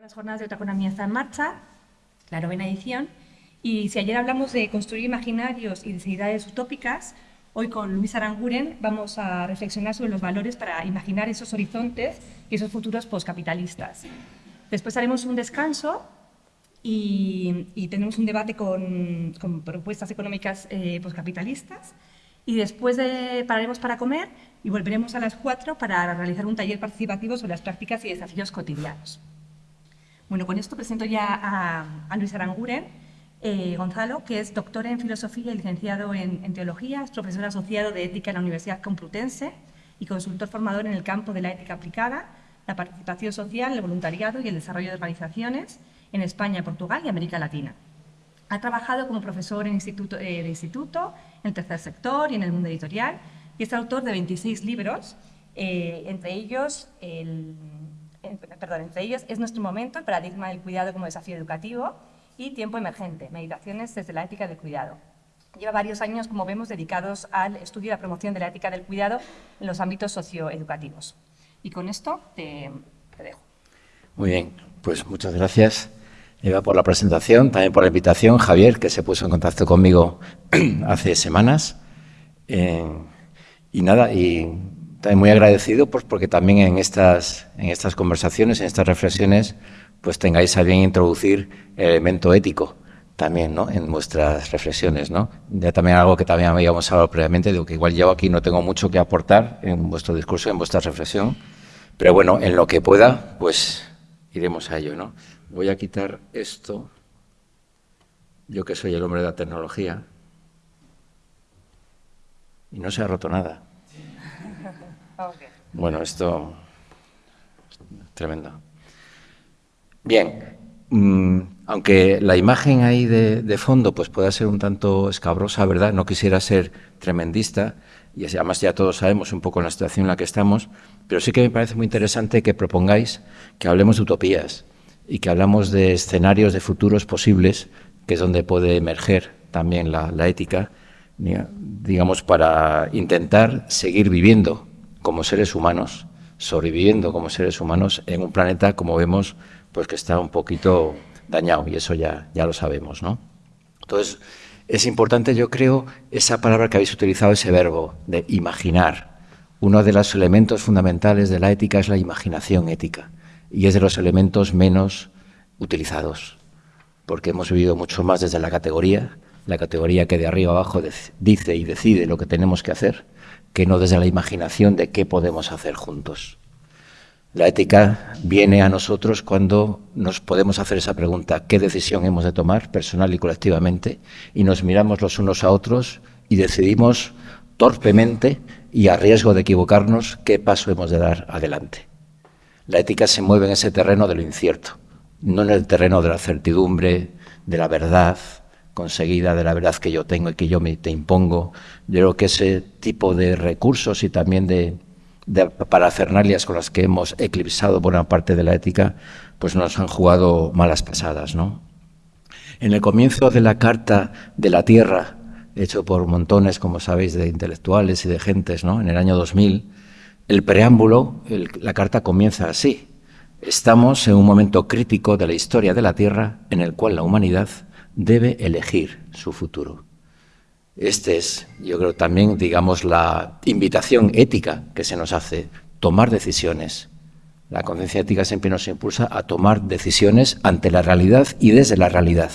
Las jornadas de otra economía están en marcha, la novena edición, y si ayer hablamos de construir imaginarios y de utópicas, hoy con Luis Aranguren vamos a reflexionar sobre los valores para imaginar esos horizontes y esos futuros postcapitalistas. Después haremos un descanso y, y tendremos un debate con, con propuestas económicas eh, postcapitalistas y después de, pararemos para comer y volveremos a las cuatro para realizar un taller participativo sobre las prácticas y desafíos cotidianos. Bueno, con esto presento ya a, Luis Aranguren eh, Gonzalo, que es doctor en Filosofía y licenciado en, Teología, es profesor asociado de Ética en la Universidad Complutense y consultor formador en el campo de la ética aplicada, la participación social, el voluntariado y el desarrollo de organizaciones en España, Portugal y América Latina. Ha trabajado como profesor en instituto, eh, de instituto, en el tercer sector y en el mundo editorial y es autor de 26 libros, eh, entre ellos el perdón, entre ellos es nuestro momento, el paradigma del cuidado como desafío educativo y tiempo emergente, meditaciones desde la ética del cuidado. Lleva varios años, como vemos, dedicados al estudio y la promoción de la ética del cuidado en los ámbitos socioeducativos. Y con esto te, dejo. Muy bien, pues muchas gracias. Eva por la presentación, también por la invitación, Javier, que se puso en contacto conmigo hace semanas. Eh, y nada, y también muy agradecido pues, porque también en estas, en estas conversaciones, en estas reflexiones, pues tengáis a bien introducir el elemento ético también ¿no? en vuestras reflexiones. ¿no? Ya también algo que también habíamos hablado previamente, digo que igual yo aquí no tengo mucho que aportar en vuestro discurso, en vuestra reflexión, pero bueno, en lo que pueda, pues iremos a ello. ¿no? Voy a quitar esto, yo que soy el hombre de la tecnología, y no se ha roto nada. Bueno, esto tremendo. Bien, mm, aunque la imagen ahí de, fondo pues pueda ser un tanto escabrosa, ¿verdad? No quisiera ser tremendista, y además ya todos sabemos un poco la situación en la que estamos, pero sí que me parece muy interesante que propongáis que hablemos de utopías y que hablamos de escenarios de futuros posibles, que es donde puede emerger también la ética, digamos, para intentar seguir viviendo como seres humanos, sobreviviendo como seres humanos en un planeta, como vemos, pues que está un poquito dañado, y eso ya, ya lo sabemos, ¿no? Entonces, es importante, yo creo, esa palabra que habéis utilizado, ese verbo de imaginar. Uno de los elementos fundamentales de la ética es la imaginación ética, y es de los elementos menos utilizados, porque hemos vivido mucho más desde la categoría, la categoría que de arriba abajo dice y decide lo que tenemos que hacer, que no desde la imaginación de qué podemos hacer juntos. La ética viene a nosotros cuando nos podemos hacer esa pregunta, ¿qué decisión hemos de tomar personal y colectivamente? Y nos miramos los unos a otros y decidimos torpemente y a riesgo de equivocarnos qué paso hemos de dar adelante. La ética se mueve en ese terreno de lo incierto, no en el terreno de la certidumbre, de la verdad, conseguida de la verdad que yo tengo y que yo me te impongo. Yo creo que ese tipo de recursos y también de, de parafernalias con las que hemos eclipsado buena parte de la ética, pues nos han jugado malas pasadas. ¿no? En el comienzo de la Carta de la Tierra, hecho por montones, como sabéis, de intelectuales y de gentes, ¿no? en el año 2000, el preámbulo, la carta comienza así. Estamos en un momento crítico de la historia de la Tierra en el cual la humanidad debe elegir su futuro. Este es, yo creo, también, digamos, la invitación ética que se nos hace, tomar decisiones. La conciencia ética siempre nos impulsa a tomar decisiones ante la realidad y desde la realidad.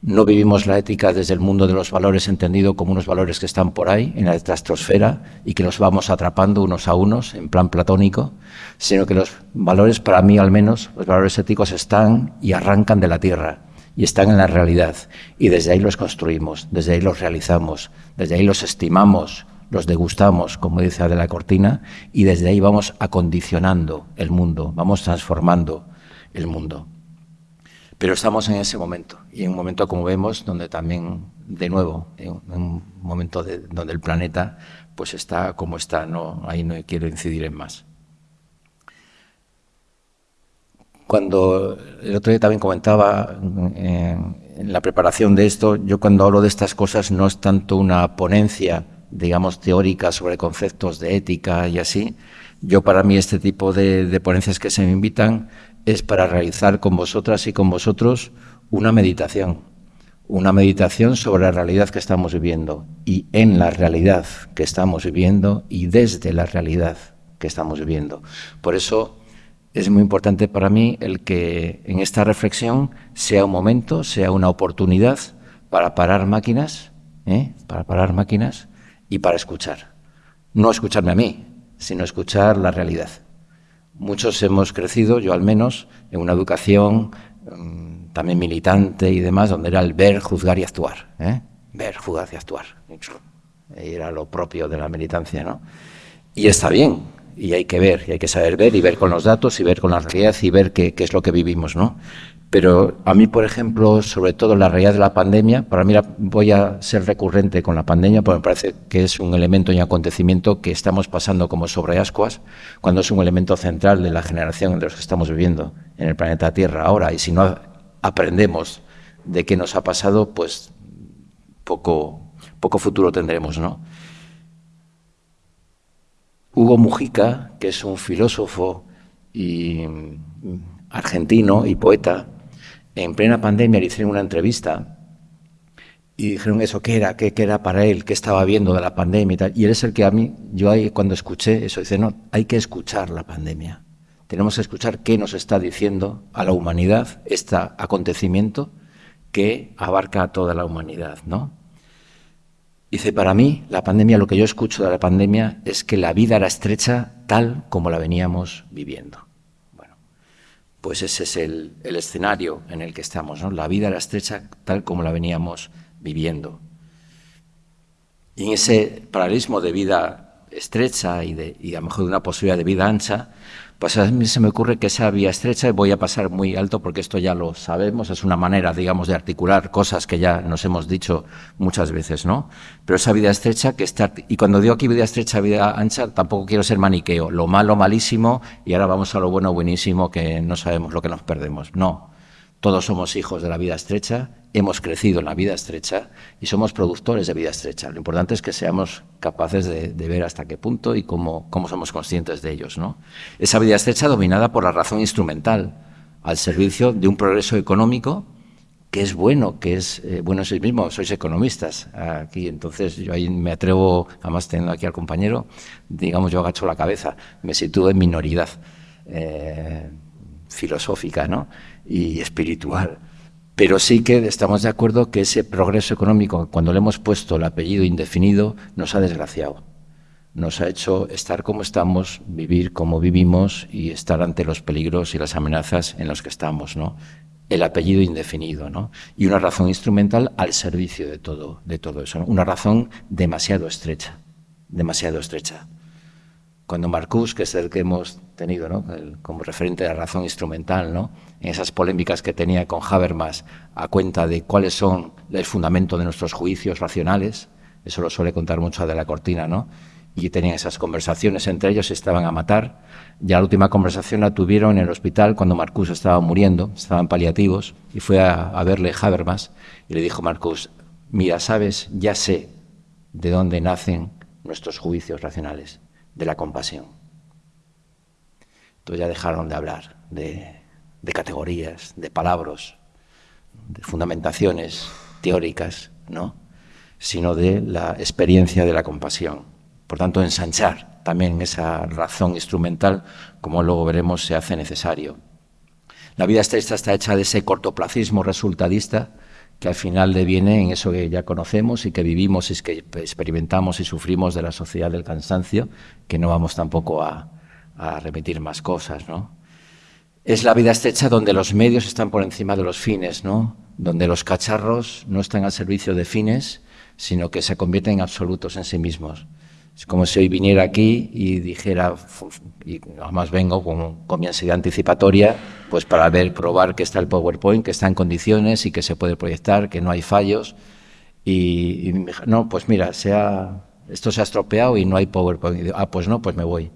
No vivimos la ética desde el mundo de los valores entendido como unos valores que están por ahí, en la estratosfera, y que los vamos atrapando unos a unos, en plan platónico, sino que los valores, para mí al menos, los valores éticos están y arrancan de la tierra y están en la realidad. Y desde ahí los construimos, desde ahí los realizamos, desde ahí los estimamos, los degustamos, como dice Adela Cortina, y desde ahí vamos acondicionando el mundo, vamos transformando el mundo. Pero estamos en ese momento, y en un momento, como vemos, donde también, de nuevo, en un momento donde el planeta pues está como está, no, ahí no quiero incidir en más. Cuando el otro día también comentaba eh, en la preparación de esto, yo cuando hablo de estas cosas no es tanto una ponencia, digamos, teórica sobre conceptos de ética y así. Yo para mí este tipo de, ponencias que se me invitan es para realizar con vosotras y con vosotros una meditación, una meditación sobre la realidad que estamos viviendo y en la realidad que estamos viviendo y desde la realidad que estamos viviendo. Por eso es muy importante para mí el que en esta reflexión sea un momento, sea una oportunidad para parar máquinas, ¿eh? para parar máquinas y para escuchar. No escucharme a mí, sino escuchar la realidad. Muchos hemos crecido, yo al menos, en una educación mm, también militante y demás, donde era el ver, juzgar y actuar. ¿eh? Ver, juzgar y actuar. Era lo propio de la militancia, ¿no? Y está bien, y hay que ver, y hay que saber ver, y ver con los datos, y ver con la realidad, y ver qué, qué es lo que vivimos, ¿no? Pero a mí, por ejemplo, sobre todo la realidad de la pandemia, para mí voy a ser recurrente con la pandemia, porque me parece que es un elemento y acontecimiento que estamos pasando como sobre ascuas, cuando es un elemento central de la generación de los que estamos viviendo en el planeta Tierra ahora. Y si no aprendemos de qué nos ha pasado, pues poco, poco futuro tendremos, ¿no? Hugo Mujica, que es un filósofo y mm, argentino y poeta, en plena pandemia le hicieron una entrevista y dijeron eso, ¿qué era? ¿Qué, era para él? ¿Qué estaba viendo de la pandemia y tal? Y él es el que a mí, yo ahí cuando escuché eso, dice, no, hay que escuchar la pandemia. Tenemos que escuchar qué nos está diciendo a la humanidad este acontecimiento que abarca a toda la humanidad, ¿no? Dice, para mí, la pandemia, lo que yo escucho de la pandemia es que la vida era estrecha tal como la veníamos viviendo pues ese es el, escenario en el que estamos. ¿no? La vida era estrecha tal como la veníamos viviendo. Y en ese paralelismo de vida estrecha y, de, y a lo mejor de una posibilidad de vida ancha, pues a mí se me ocurre que esa vía estrecha, voy a pasar muy alto porque esto ya lo sabemos, es una manera, digamos, de articular cosas que ya nos hemos dicho muchas veces, ¿no? Pero esa vida estrecha que está, y cuando digo aquí vida estrecha, vida ancha, tampoco quiero ser maniqueo, lo malo, malísimo, y ahora vamos a lo bueno, buenísimo, que no sabemos lo que nos perdemos. No, todos somos hijos de la vida estrecha, hemos crecido en la vida estrecha y somos productores de vida estrecha. Lo importante es que seamos capaces de, ver hasta qué punto y cómo, somos conscientes de ellos. ¿no? Esa vida estrecha dominada por la razón instrumental, al servicio de un progreso económico que es bueno, que es eh, bueno en sí mismo, sois economistas aquí, entonces yo ahí me atrevo, además teniendo aquí al compañero, digamos yo agacho la cabeza, me sitúo en minoridad. Eh, filosófica ¿no? Y espiritual. Pero sí que estamos de acuerdo que ese progreso económico, cuando le hemos puesto el apellido indefinido, nos ha desgraciado. Nos ha hecho estar como estamos, vivir como vivimos y estar ante los peligros y las amenazas en los que estamos. ¿no? El apellido indefinido ¿no? y una razón instrumental al servicio de todo, de todo eso. Una razón demasiado estrecha, demasiado estrecha cuando Marcus, que es el que hemos tenido ¿no? como referente de la razón instrumental, ¿no? Esas polémicas que tenía con Habermas a cuenta de cuáles son el fundamento de nuestros juicios racionales, eso lo suele contar mucho de la cortina, ¿no? y tenían esas conversaciones entre ellos, se estaban a matar. Ya la última conversación la tuvieron en el hospital cuando Marcus estaba muriendo, estaban paliativos, y fue a, a verle Habermas y le dijo Marcus, mira, sabes, ya sé de dónde nacen nuestros juicios racionales de la compasión. Entonces ya dejaron de hablar de, categorías, de palabras, de fundamentaciones teóricas, ¿no? sino de la experiencia de la compasión. Por tanto, ensanchar también esa razón instrumental, como luego veremos, se hace necesario. La vida estrecha está hecha de ese cortoplacismo resultadista que al final deviene en eso que ya conocemos y que vivimos y que experimentamos y sufrimos de la sociedad del cansancio, que no vamos tampoco a, a remitir más cosas, ¿no? Es la vida estrecha donde los medios están por encima de los fines, ¿no? Donde los cacharros no están al servicio de fines, sino que se convierten en absolutos en sí mismos. Es como si hoy viniera aquí y dijera, y además vengo con, mi ansiedad anticipatoria, pues para ver, probar que está el PowerPoint, que está en condiciones y que se puede proyectar, que no hay fallos. Y, no, pues mira, se esto se ha estropeado y no hay PowerPoint. ah, pues no, pues me voy.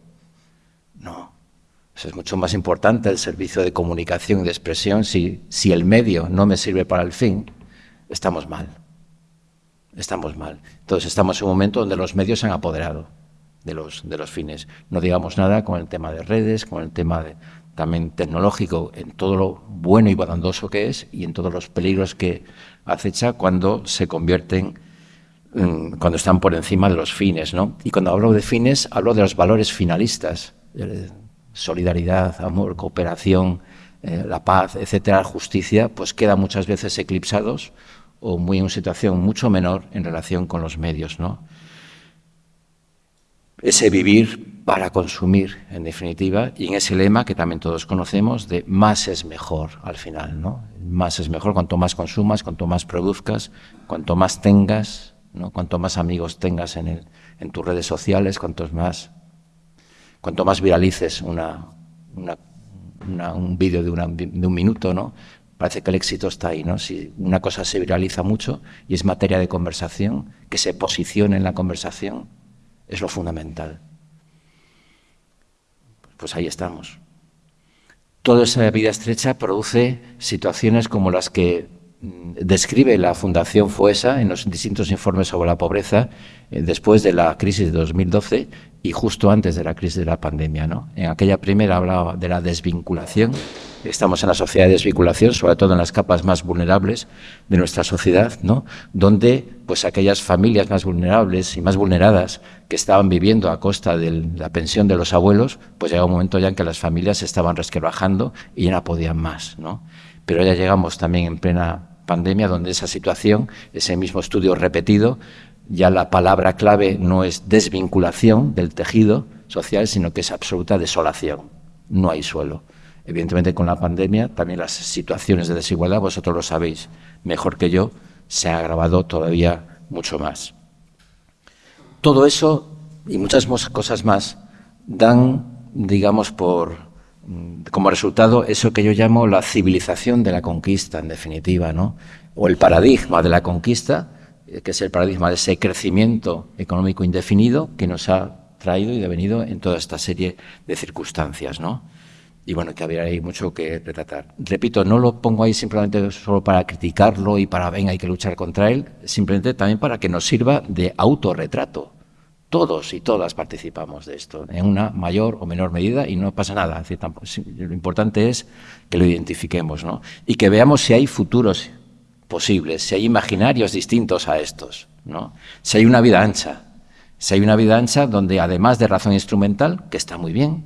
No, es mucho más importante el servicio de comunicación y de expresión. Si, si el medio no me sirve para el fin, estamos mal estamos mal. Entonces estamos en un momento donde los medios se han apoderado de los, de los fines. No digamos nada con el tema de redes, con el tema también tecnológico en todo lo bueno y bondadoso que es y en todos los peligros que acecha cuando se convierten, mm, cuando están por encima de los fines. ¿no? Y cuando hablo de fines, hablo de los valores finalistas, eh, solidaridad, amor, cooperación, eh, la paz, etcétera, justicia, pues quedan muchas veces eclipsados o muy en una situación mucho menor en relación con los medios. ¿no? Ese vivir para consumir, en definitiva, y en ese lema que también todos conocemos de más es mejor al final. ¿no? Más es mejor cuanto más consumas, cuanto más produzcas, cuanto más tengas, ¿no? cuanto más amigos tengas en, el, en tus redes sociales, cuantos más, cuanto más viralices una, una un vídeo de, de, un minuto, ¿no? Parece que el éxito está ahí, ¿no? Si una cosa se viraliza mucho y es materia de conversación, que se posicione en la conversación, es lo fundamental. Pues ahí estamos. Toda esa vida estrecha produce situaciones como las que describe la Fundación FUESA en los distintos informes sobre la pobreza eh, después de la crisis de 2012 y justo antes de la crisis de la pandemia. ¿no? En aquella primera hablaba de la desvinculación. Estamos en la sociedad de desvinculación, sobre todo en las capas más vulnerables de nuestra sociedad, ¿no? donde pues aquellas familias más vulnerables y más vulneradas que estaban viviendo a costa de la pensión de los abuelos, pues llega un momento ya en que las familias se estaban resquebrajando y ya no podían más. ¿no? Pero ya llegamos también en plena pandemia, donde esa situación, ese mismo estudio repetido, ya la palabra clave no es desvinculación del tejido social, sino que es absoluta desolación. No hay suelo. Evidentemente, con la pandemia, también las situaciones de desigualdad, vosotros lo sabéis mejor que yo, se ha agravado todavía mucho más. Todo eso y muchas cosas más dan, digamos, por, como resultado eso que yo llamo la civilización de la conquista, en definitiva, ¿no? o el paradigma de la conquista, eh, que es el paradigma de ese crecimiento económico indefinido que nos ha traído y devenido en toda esta serie de circunstancias, ¿no? Y bueno, que habría ahí mucho que retratar. Repito, no lo pongo ahí simplemente solo para criticarlo y para, venga, hay que luchar contra él, simplemente también para que nos sirva de autorretrato. Todos y todas participamos de esto, en una mayor o menor medida, y no pasa nada. lo importante es que lo identifiquemos, ¿no? Y que veamos si hay futuros posibles, si hay imaginarios distintos a estos, ¿no? si hay una vida ancha, si hay una vida ancha donde además de razón instrumental, que está muy bien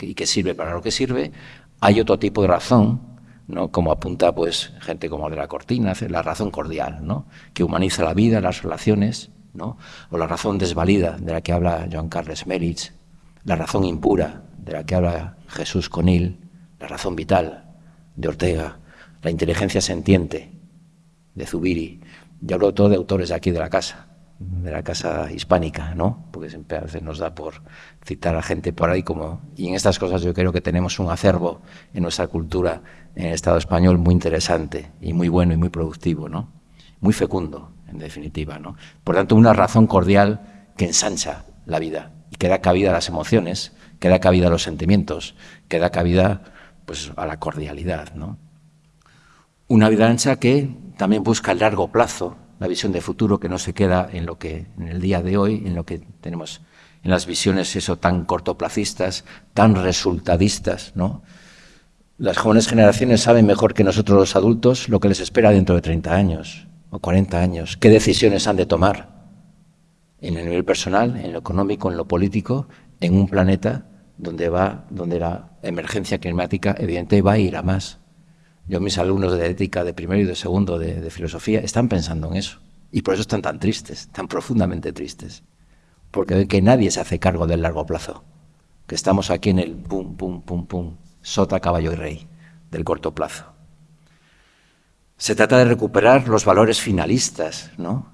y que sirve para lo que sirve, hay otro tipo de razón, ¿no? como apunta pues gente como de la Cortina, la razón cordial, ¿no? que humaniza la vida, las relaciones, o la razón desvalida de la que habla Joan Carles Meritz, la razón impura de la que habla Jesús Conil, la razón vital de Ortega, la inteligencia sentiente de Zubiri. Yo hablo todo de autores de aquí de la casa, de la casa hispánica, ¿no? Porque siempre a veces nos da por citar a gente por ahí como... Y en estas cosas yo creo que tenemos un acervo en nuestra cultura, en el Estado español, muy interesante y muy bueno y muy productivo, ¿no? Muy fecundo, en definitiva, ¿no? Por tanto, una razón cordial que ensancha la vida y que da cabida a las emociones, que da cabida a los sentimientos, que da cabida pues, a la cordialidad, ¿no? Una vida ancha que también busca el largo plazo, la visión de futuro que no se queda en lo que en el día de hoy, en lo que tenemos en las visiones eso tan cortoplacistas, tan resultadistas, ¿no? Las jóvenes generaciones saben mejor que nosotros los adultos lo que les espera dentro de 30 años o 40 años, qué decisiones han de tomar en el nivel personal, en lo económico, en lo político, en un planeta donde va, donde la emergencia climática evidente va a ir a más. Yo, mis alumnos de ética de primero y de segundo de, filosofía están pensando en eso. Y por eso están tan tristes, tan profundamente tristes. Porque ven que nadie se hace cargo del largo plazo. Que estamos aquí en el pum, pum, pum, pum, sota, caballo y rey del corto plazo. Se trata de recuperar los valores finalistas, ¿no?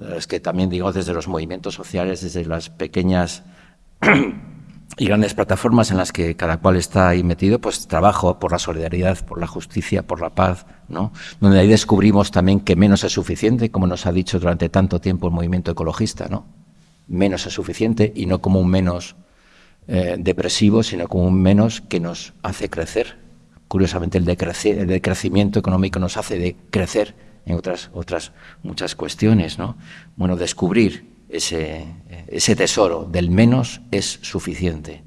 Los que también digo desde los movimientos sociales, desde las pequeñas y grandes plataformas en las que cada cual está ahí metido, pues trabajo por la solidaridad, por la justicia, por la paz, ¿no? Donde ahí descubrimos también que menos es suficiente, como nos ha dicho durante tanto tiempo el movimiento ecologista, ¿no? Menos es suficiente y no como un menos eh, depresivo, sino como un menos que nos hace crecer. Curiosamente, el, decrecimiento económico nos hace de crecer en otras, otras muchas cuestiones, ¿no? Bueno, descubrir ese, ese tesoro del menos es suficiente.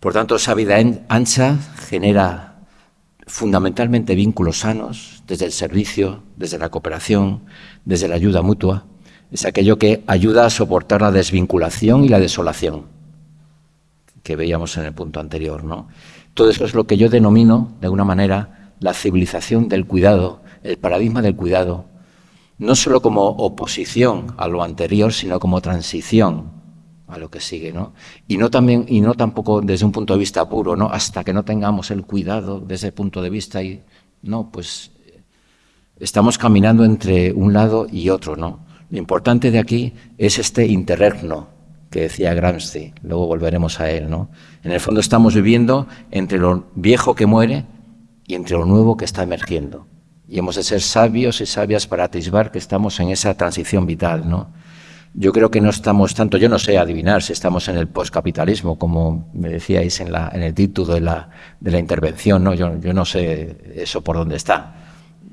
Por tanto, esa vida ancha genera fundamentalmente vínculos sanos desde el servicio, desde la cooperación, desde la ayuda mutua. Es aquello que ayuda a soportar la desvinculación y la desolación que veíamos en el punto anterior. ¿no? Todo eso es lo que yo denomino, de alguna manera, la civilización del cuidado, el paradigma del cuidado, no solo como oposición a lo anterior, sino como transición a lo que sigue, ¿no? Y no también y no tampoco desde un punto de vista puro, ¿no? Hasta que no tengamos el cuidado desde ese punto de vista y no, pues estamos caminando entre un lado y otro, ¿no? Lo importante de aquí es este interregno que decía Gramsci, luego volveremos a él, ¿no? En el fondo estamos viviendo entre lo viejo que muere y entre lo nuevo que está emergiendo. Y hemos de ser sabios y sabias para atisbar que estamos en esa transición vital, ¿no? Yo creo que no estamos tanto, yo no sé adivinar si estamos en el postcapitalismo, como me decíais en, la, el título de la, de la intervención, ¿no? Yo, yo no sé eso por dónde está.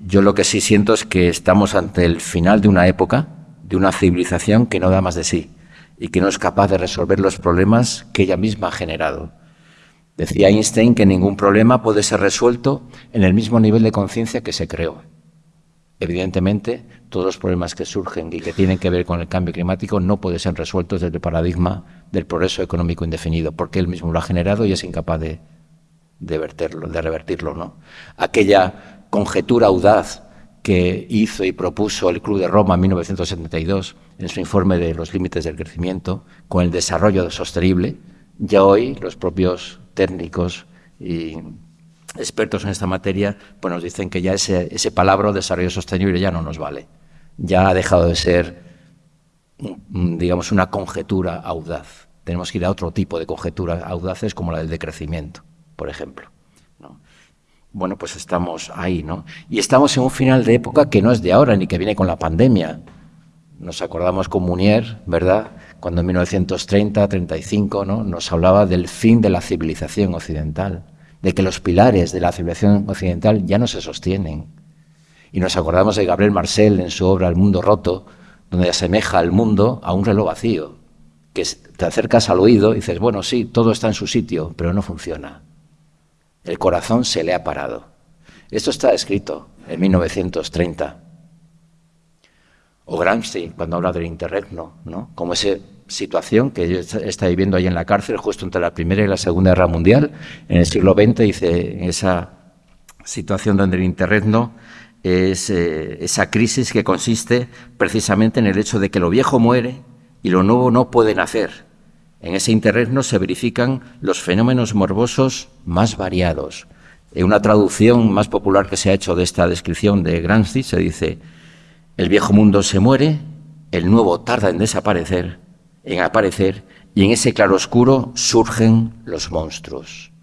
Yo lo que sí siento es que estamos ante el final de una época, de una civilización que no da más de sí y que no es capaz de resolver los problemas que ella misma ha generado. Decía Einstein que ningún problema puede ser resuelto en el mismo nivel de conciencia que se creó. Evidentemente, todos los problemas que surgen y que tienen que ver con el cambio climático no pueden ser resueltos desde el paradigma del progreso económico indefinido, porque él mismo lo ha generado y es incapaz de, de, de revertirlo. ¿no? Aquella conjetura audaz que hizo y propuso el Club de Roma en 1972 en su informe de los límites del crecimiento con el desarrollo sostenible, ya hoy los propios técnicos y expertos en esta materia pues nos dicen que ya ese, ese palabra desarrollo sostenible ya no nos vale. Ya ha dejado de ser, digamos, una conjetura audaz. Tenemos que ir a otro tipo de conjeturas audaces como la del decrecimiento, por ejemplo. Bueno, pues estamos ahí, ¿no? Y estamos en un final de época que no es de ahora ni que viene con la pandemia. Nos acordamos con Munier, ¿verdad? Cuando en 1930, 35, ¿no? nos hablaba del fin de la civilización occidental, de que los pilares de la civilización occidental ya no se sostienen. Y nos acordamos de Gabriel Marcel en su obra El mundo roto, donde asemeja al mundo a un reloj vacío, que te acercas al oído y dices, bueno, sí, todo está en su sitio, pero no funciona. El corazón se le ha parado. Esto está escrito en 1930. O Gramsci, cuando habla del interregno, ¿no? como esa situación que está viviendo ahí en la cárcel, justo entre la Primera y la Segunda Guerra Mundial, en el siglo XX, dice, esa situación donde el interregno es eh, esa crisis que consiste precisamente en el hecho de que lo viejo muere y lo nuevo no puede nacer. En ese interregno se verifican los fenómenos morbosos más variados. En una traducción más popular que se ha hecho de esta descripción de Gramsci se dice el viejo mundo se muere, el nuevo tarda en desaparecer, en aparecer, y en ese claroscuro surgen los monstruos.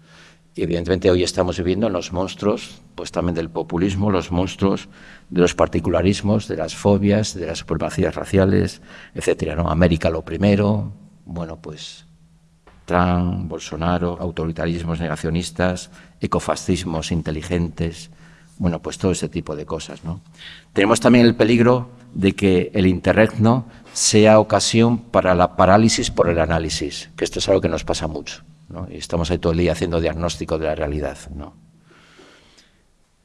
Y evidentemente hoy estamos viviendo los monstruos, pues también del populismo, los monstruos de los particularismos, de las fobias, de las supremacías raciales, etcétera. ¿no? América lo primero, bueno, pues Trump, Bolsonaro, autoritarismos negacionistas, ecofascismos inteligentes, bueno, pues todo ese tipo de cosas. ¿no? Tenemos también el peligro de que el interregno sea ocasión para la parálisis por el análisis, que esto es algo que nos pasa mucho. ¿no? Y estamos ahí todo el día haciendo diagnóstico de la realidad. ¿no?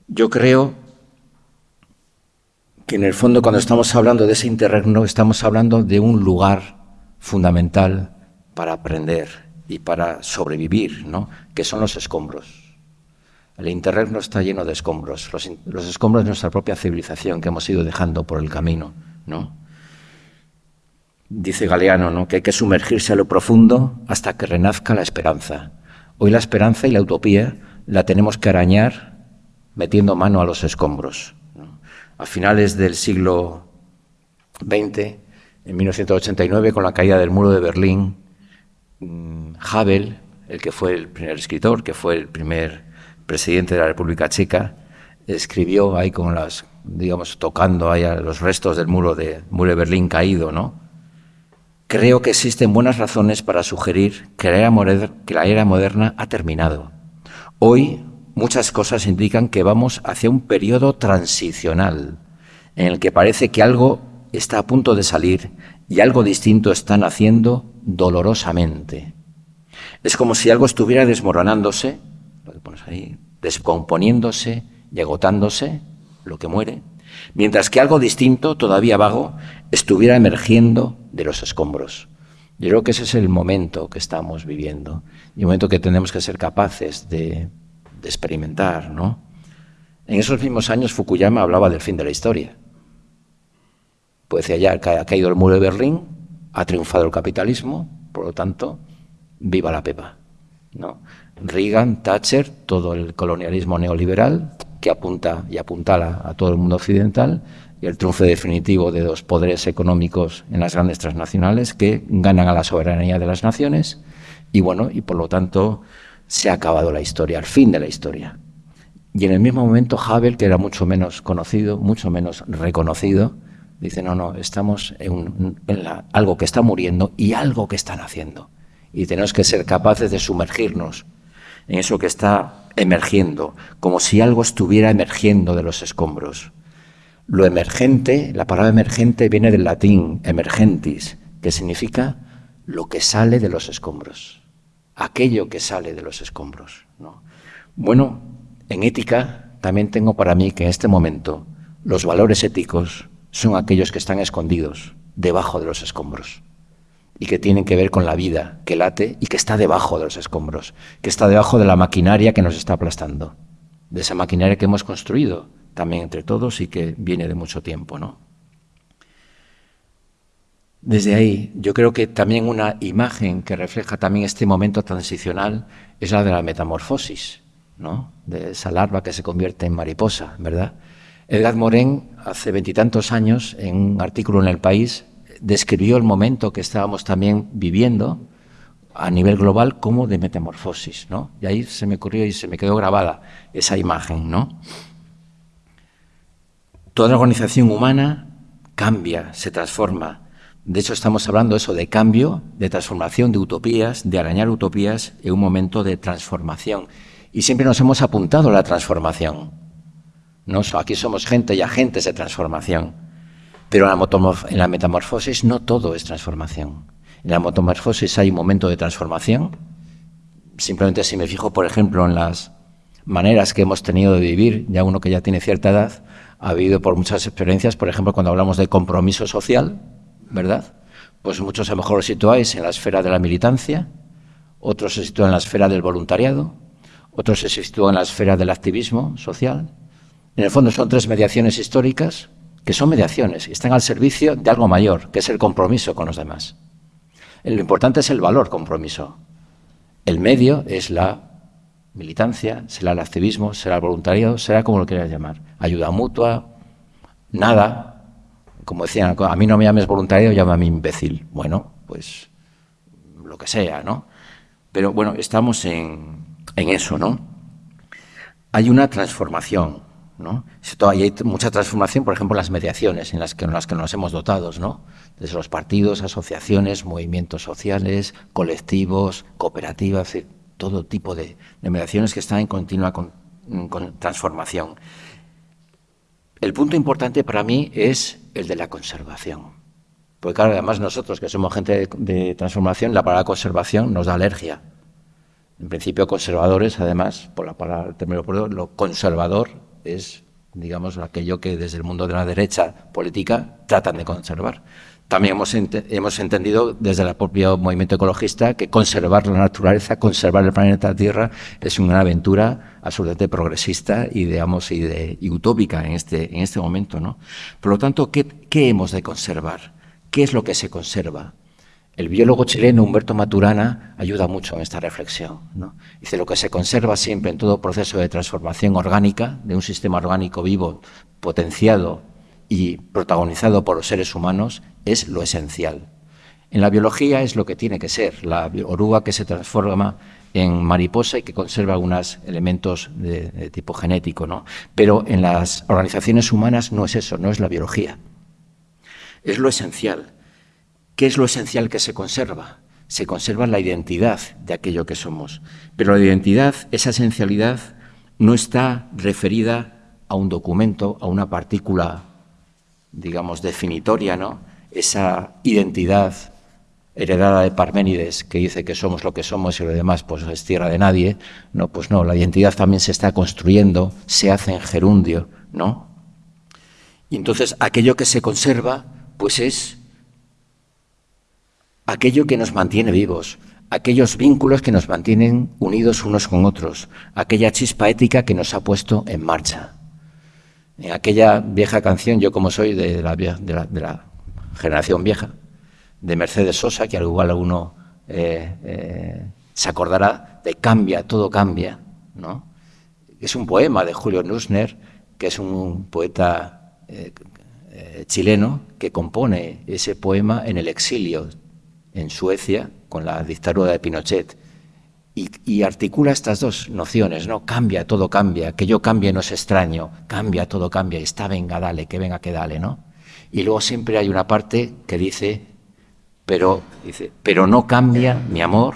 Yo creo que en el fondo cuando estamos hablando de ese interregno estamos hablando de un lugar fundamental para aprender y para sobrevivir, ¿no? que son los escombros. El interregno está lleno de escombros, los, escombros de nuestra propia civilización que hemos ido dejando por el camino. ¿no? Dice Galeano ¿no? que hay que sumergirse a lo profundo hasta que renazca la esperanza. Hoy la esperanza y la utopía la tenemos que arañar metiendo mano a los escombros. A finales del siglo XX, en 1989, con la caída del muro de Berlín, mm, Havel, el que fue el primer escritor, que fue el primer presidente de la República Checa, escribió ahí con las, digamos, tocando ahí a los restos del muro de, muro de Berlín caído, ¿no? Creo que existen buenas razones para sugerir que la, era que la era moderna ha terminado. Hoy muchas cosas indican que vamos hacia un periodo transicional, en el que parece que algo está a punto de salir y algo distinto están haciendo dolorosamente. Es como si algo estuviera desmoronándose, lo que pones ahí, descomponiéndose y agotándose, lo que muere, mientras que algo distinto, todavía vago, estuviera emergiendo de los escombros. Yo creo que ese es el momento que estamos viviendo y el momento que tenemos que ser capaces de, experimentar, ¿no? En esos mismos años Fukuyama hablaba del fin de la historia. Pues ya ha caído el muro de Berlín, ha triunfado el capitalismo, por lo tanto, viva la pepa. ¿no? Reagan, Thatcher, todo el colonialismo neoliberal que apunta y apuntala a todo el mundo occidental y el triunfo definitivo de dos poderes económicos en las grandes transnacionales que ganan a la soberanía de las naciones y bueno, y por lo tanto se ha acabado la historia, el fin de la historia. Y en el mismo momento Havel, que era mucho menos conocido, mucho menos reconocido, dice, no, no, estamos en, algo que está muriendo y algo que están haciendo. Y tenemos que ser capaces de sumergirnos en eso que está emergiendo, como si algo estuviera emergiendo de los escombros. Lo emergente, la palabra emergente viene del latín emergentis, que significa lo que sale de los escombros, aquello que sale de los escombros. Bueno, en ética también tengo para mí que en este momento los valores éticos son aquellos que están escondidos debajo de los escombros y que tienen que ver con la vida que late y que está debajo de los escombros, que está debajo de la maquinaria que nos está aplastando, de esa maquinaria que hemos construido también entre todos y que viene de mucho tiempo, ¿no? Desde ahí, yo creo que también una imagen que refleja también este momento transicional es la de la metamorfosis, ¿no? De esa larva que se convierte en mariposa, ¿verdad? Edgar Morin, hace veintitantos años, en un artículo en El País, describió el momento que estábamos también viviendo a nivel global como de metamorfosis, ¿no? Y ahí se me ocurrió y se me quedó grabada esa imagen, ¿no? Toda la organización humana cambia, se transforma. De hecho, estamos hablando eso de cambio, de transformación, de utopías, de arañar utopías en un momento de transformación. Y siempre nos hemos apuntado a la transformación. ¿No? Aquí somos gente y agentes de transformación. Pero en la, metamorfosis no todo es transformación. En la metamorfosis hay un momento de transformación. Simplemente si me fijo, por ejemplo, en las maneras que hemos tenido de vivir, ya uno que ya tiene cierta edad, ha habido por muchas experiencias, por ejemplo, cuando hablamos de compromiso social, ¿verdad? Pues muchos a lo mejor os situáis en la esfera de la militancia, otros se sitúan en la esfera del voluntariado, otros se sitúan en la esfera del activismo social, en el fondo son tres mediaciones históricas que son mediaciones y están al servicio de algo mayor, que es el compromiso con los demás. Lo importante es el valor compromiso. El medio es la militancia, será el activismo, será el voluntariado, será como lo quieras llamar. Ayuda mutua, nada. Como decían, a mí no me llames voluntario, llámame imbécil. Bueno, pues lo que sea, ¿no? Pero bueno, estamos en, en eso, ¿no? Hay una transformación ¿no? Hay mucha transformación, por ejemplo, en las mediaciones en las que, las que nos hemos dotado, ¿no? desde los partidos, asociaciones, movimientos sociales, colectivos, cooperativas, todo tipo de, mediaciones que están en continua transformación. El punto importante para mí es el de la conservación. Porque claro, además nosotros que somos gente de, transformación, la palabra conservación nos da alergia. En principio conservadores, además, por la palabra, lo conservador es, digamos, aquello que desde el mundo de la derecha política tratan de conservar. También hemos, hemos entendido desde el propio movimiento ecologista que conservar la naturaleza, conservar el planeta Tierra es una aventura absolutamente progresista y, digamos, y, utópica en este, en este momento. ¿no? Por lo tanto, ¿qué, ¿qué hemos de conservar? ¿Qué es lo que se conserva? El biólogo chileno Humberto Maturana ayuda mucho en esta reflexión. Dice, lo que se conserva siempre en todo proceso de transformación orgánica, de un sistema orgánico vivo, potenciado y protagonizado por los seres humanos, es lo esencial. En la biología es lo que tiene que ser, la oruga que se transforma en mariposa y que conserva algunos elementos de, de tipo genético. ¿no? Pero en las organizaciones humanas no es eso, no es la biología. Es lo esencial ¿Qué es lo esencial que se conserva? Se conserva la identidad de aquello que somos. Pero la identidad, esa esencialidad, no está referida a un documento, a una partícula, digamos, definitoria, ¿no? Esa identidad heredada de Parménides, que dice que somos lo que somos y lo demás pues es tierra de nadie, no, pues no, la identidad también se está construyendo, se hace en gerundio, ¿no? Y entonces aquello que se conserva, pues es aquello que nos mantiene vivos, aquellos vínculos que nos mantienen unidos unos con otros, aquella chispa ética que nos ha puesto en marcha. En aquella vieja canción, yo como soy de la, de la generación vieja, de Mercedes Sosa, que al igual alguno eh, eh, se acordará de Cambia, todo cambia, ¿no? Es un poema de Julio Nussner, que es un poeta eh, chileno que compone ese poema en el exilio en Suecia con la dictadura de Pinochet. Y, articula estas dos nociones, ¿no? Cambia, todo cambia, que yo cambie no es extraño, cambia, todo cambia, y está, venga, dale, que venga, que dale, ¿no? Y luego siempre hay una parte que dice, pero, dice, pero no cambia mi amor,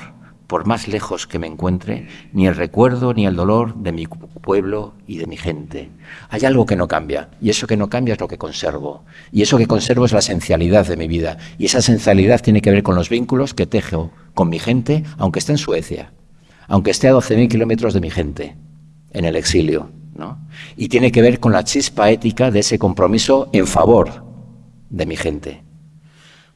por más lejos que me encuentre, ni el recuerdo ni el dolor de mi pueblo y de mi gente. Hay algo que no cambia, y eso que no cambia es lo que conservo. Y eso que conservo es la esencialidad de mi vida. Y esa esencialidad tiene que ver con los vínculos que tejo con mi gente, aunque esté en Suecia, aunque esté a 12.000 kilómetros de mi gente, en el exilio. ¿no? Y tiene que ver con la chispa ética de ese compromiso en favor de mi gente.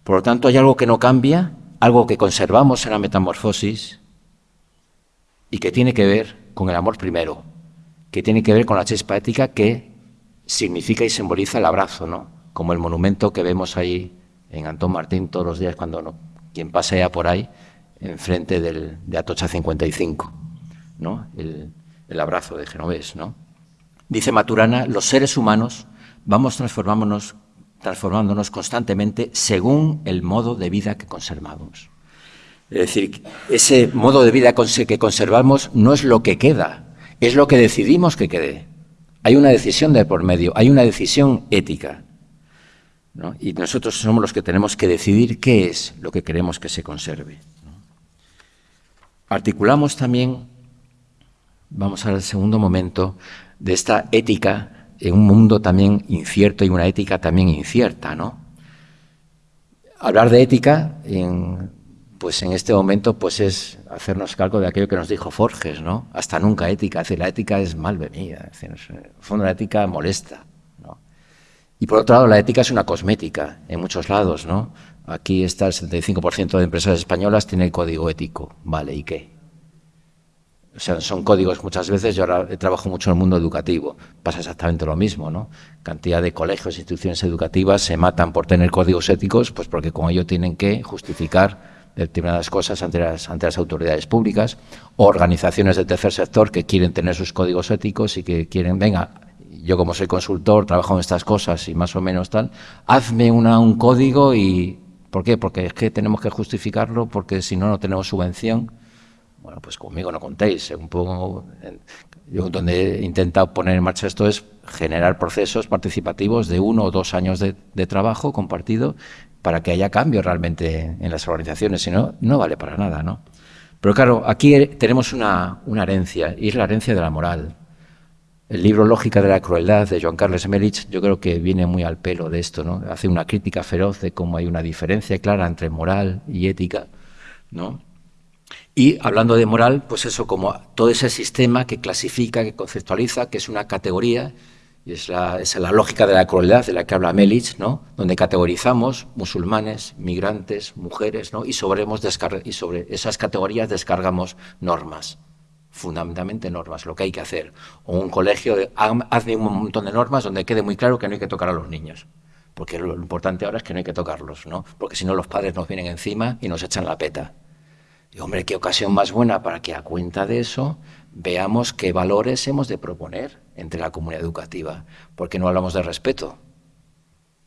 Por lo tanto, hay algo que no cambia, algo que conservamos en la metamorfosis y que tiene que ver con el amor primero, que tiene que ver con la chispa ética que significa y simboliza el abrazo, ¿no? Como el monumento que vemos ahí en Antón Martín todos los días cuando ¿no? quien pasea por ahí enfrente del, de Atocha 55, ¿no? El, el abrazo de Genovés, ¿no? Dice Maturana, los seres humanos vamos transformándonos transformándonos constantemente según el modo de vida que conservamos. Es decir, ese modo de vida que conservamos no es lo que queda, es lo que decidimos que quede. Hay una decisión de por medio, hay una decisión ética. Y nosotros somos los que tenemos que decidir qué es lo que queremos que se conserve. Articulamos también, vamos al segundo momento, de esta ética en un mundo también incierto y una ética también incierta, ¿no? Hablar de ética, en, pues en este momento, pues es hacernos cargo de aquello que nos dijo Forges, ¿no? Hasta nunca ética. Es decir, la ética es mal venida. en el fondo, la ética molesta, ¿no? Y por otro lado, la ética es una cosmética en muchos lados, ¿no? Aquí está el 75% de empresas españolas tiene el código ético, ¿vale? ¿Y qué? Son códigos muchas veces, yo ahora trabajo mucho en el mundo educativo, pasa exactamente lo mismo, ¿no? Cantidad de colegios, instituciones educativas se matan por tener códigos éticos, pues porque con ello tienen que justificar determinadas cosas ante las, ante las autoridades públicas, o organizaciones del tercer sector que quieren tener sus códigos éticos y que quieren, venga, yo como soy consultor, trabajo en estas cosas y más o menos tal, hazme una, un código y... ¿Por qué? Porque es que tenemos que justificarlo, porque si no, no tenemos subvención bueno, pues conmigo no contéis. Un poco, yo donde he intentado poner en marcha esto es generar procesos participativos de uno o dos años de, trabajo compartido para que haya cambio realmente en las organizaciones, si no, no vale para nada, ¿no? Pero claro, aquí tenemos una, herencia, y es la herencia de la moral. El libro Lógica de la Crueldad de Joan Carles Emelich yo creo que viene muy al pelo de esto, ¿no? Hace una crítica feroz de cómo hay una diferencia clara entre moral y ética, ¿no? Y hablando de moral, pues eso, como todo ese sistema que clasifica, que conceptualiza, que es una categoría, y es la, es la lógica de la crueldad de la que habla Melich, ¿no? donde categorizamos musulmanes, migrantes, mujeres, ¿no? y, sobre, y sobre esas categorías descargamos normas, fundamentalmente normas, lo que hay que hacer. O un colegio, hace un montón de normas donde quede muy claro que no hay que tocar a los niños porque lo importante ahora es que no hay que tocarlos, ¿no? Porque si no los padres nos vienen encima y nos echan la peta. Y hombre, qué ocasión más buena para que a cuenta de eso veamos qué valores hemos de proponer entre la comunidad educativa. Porque no hablamos de respeto,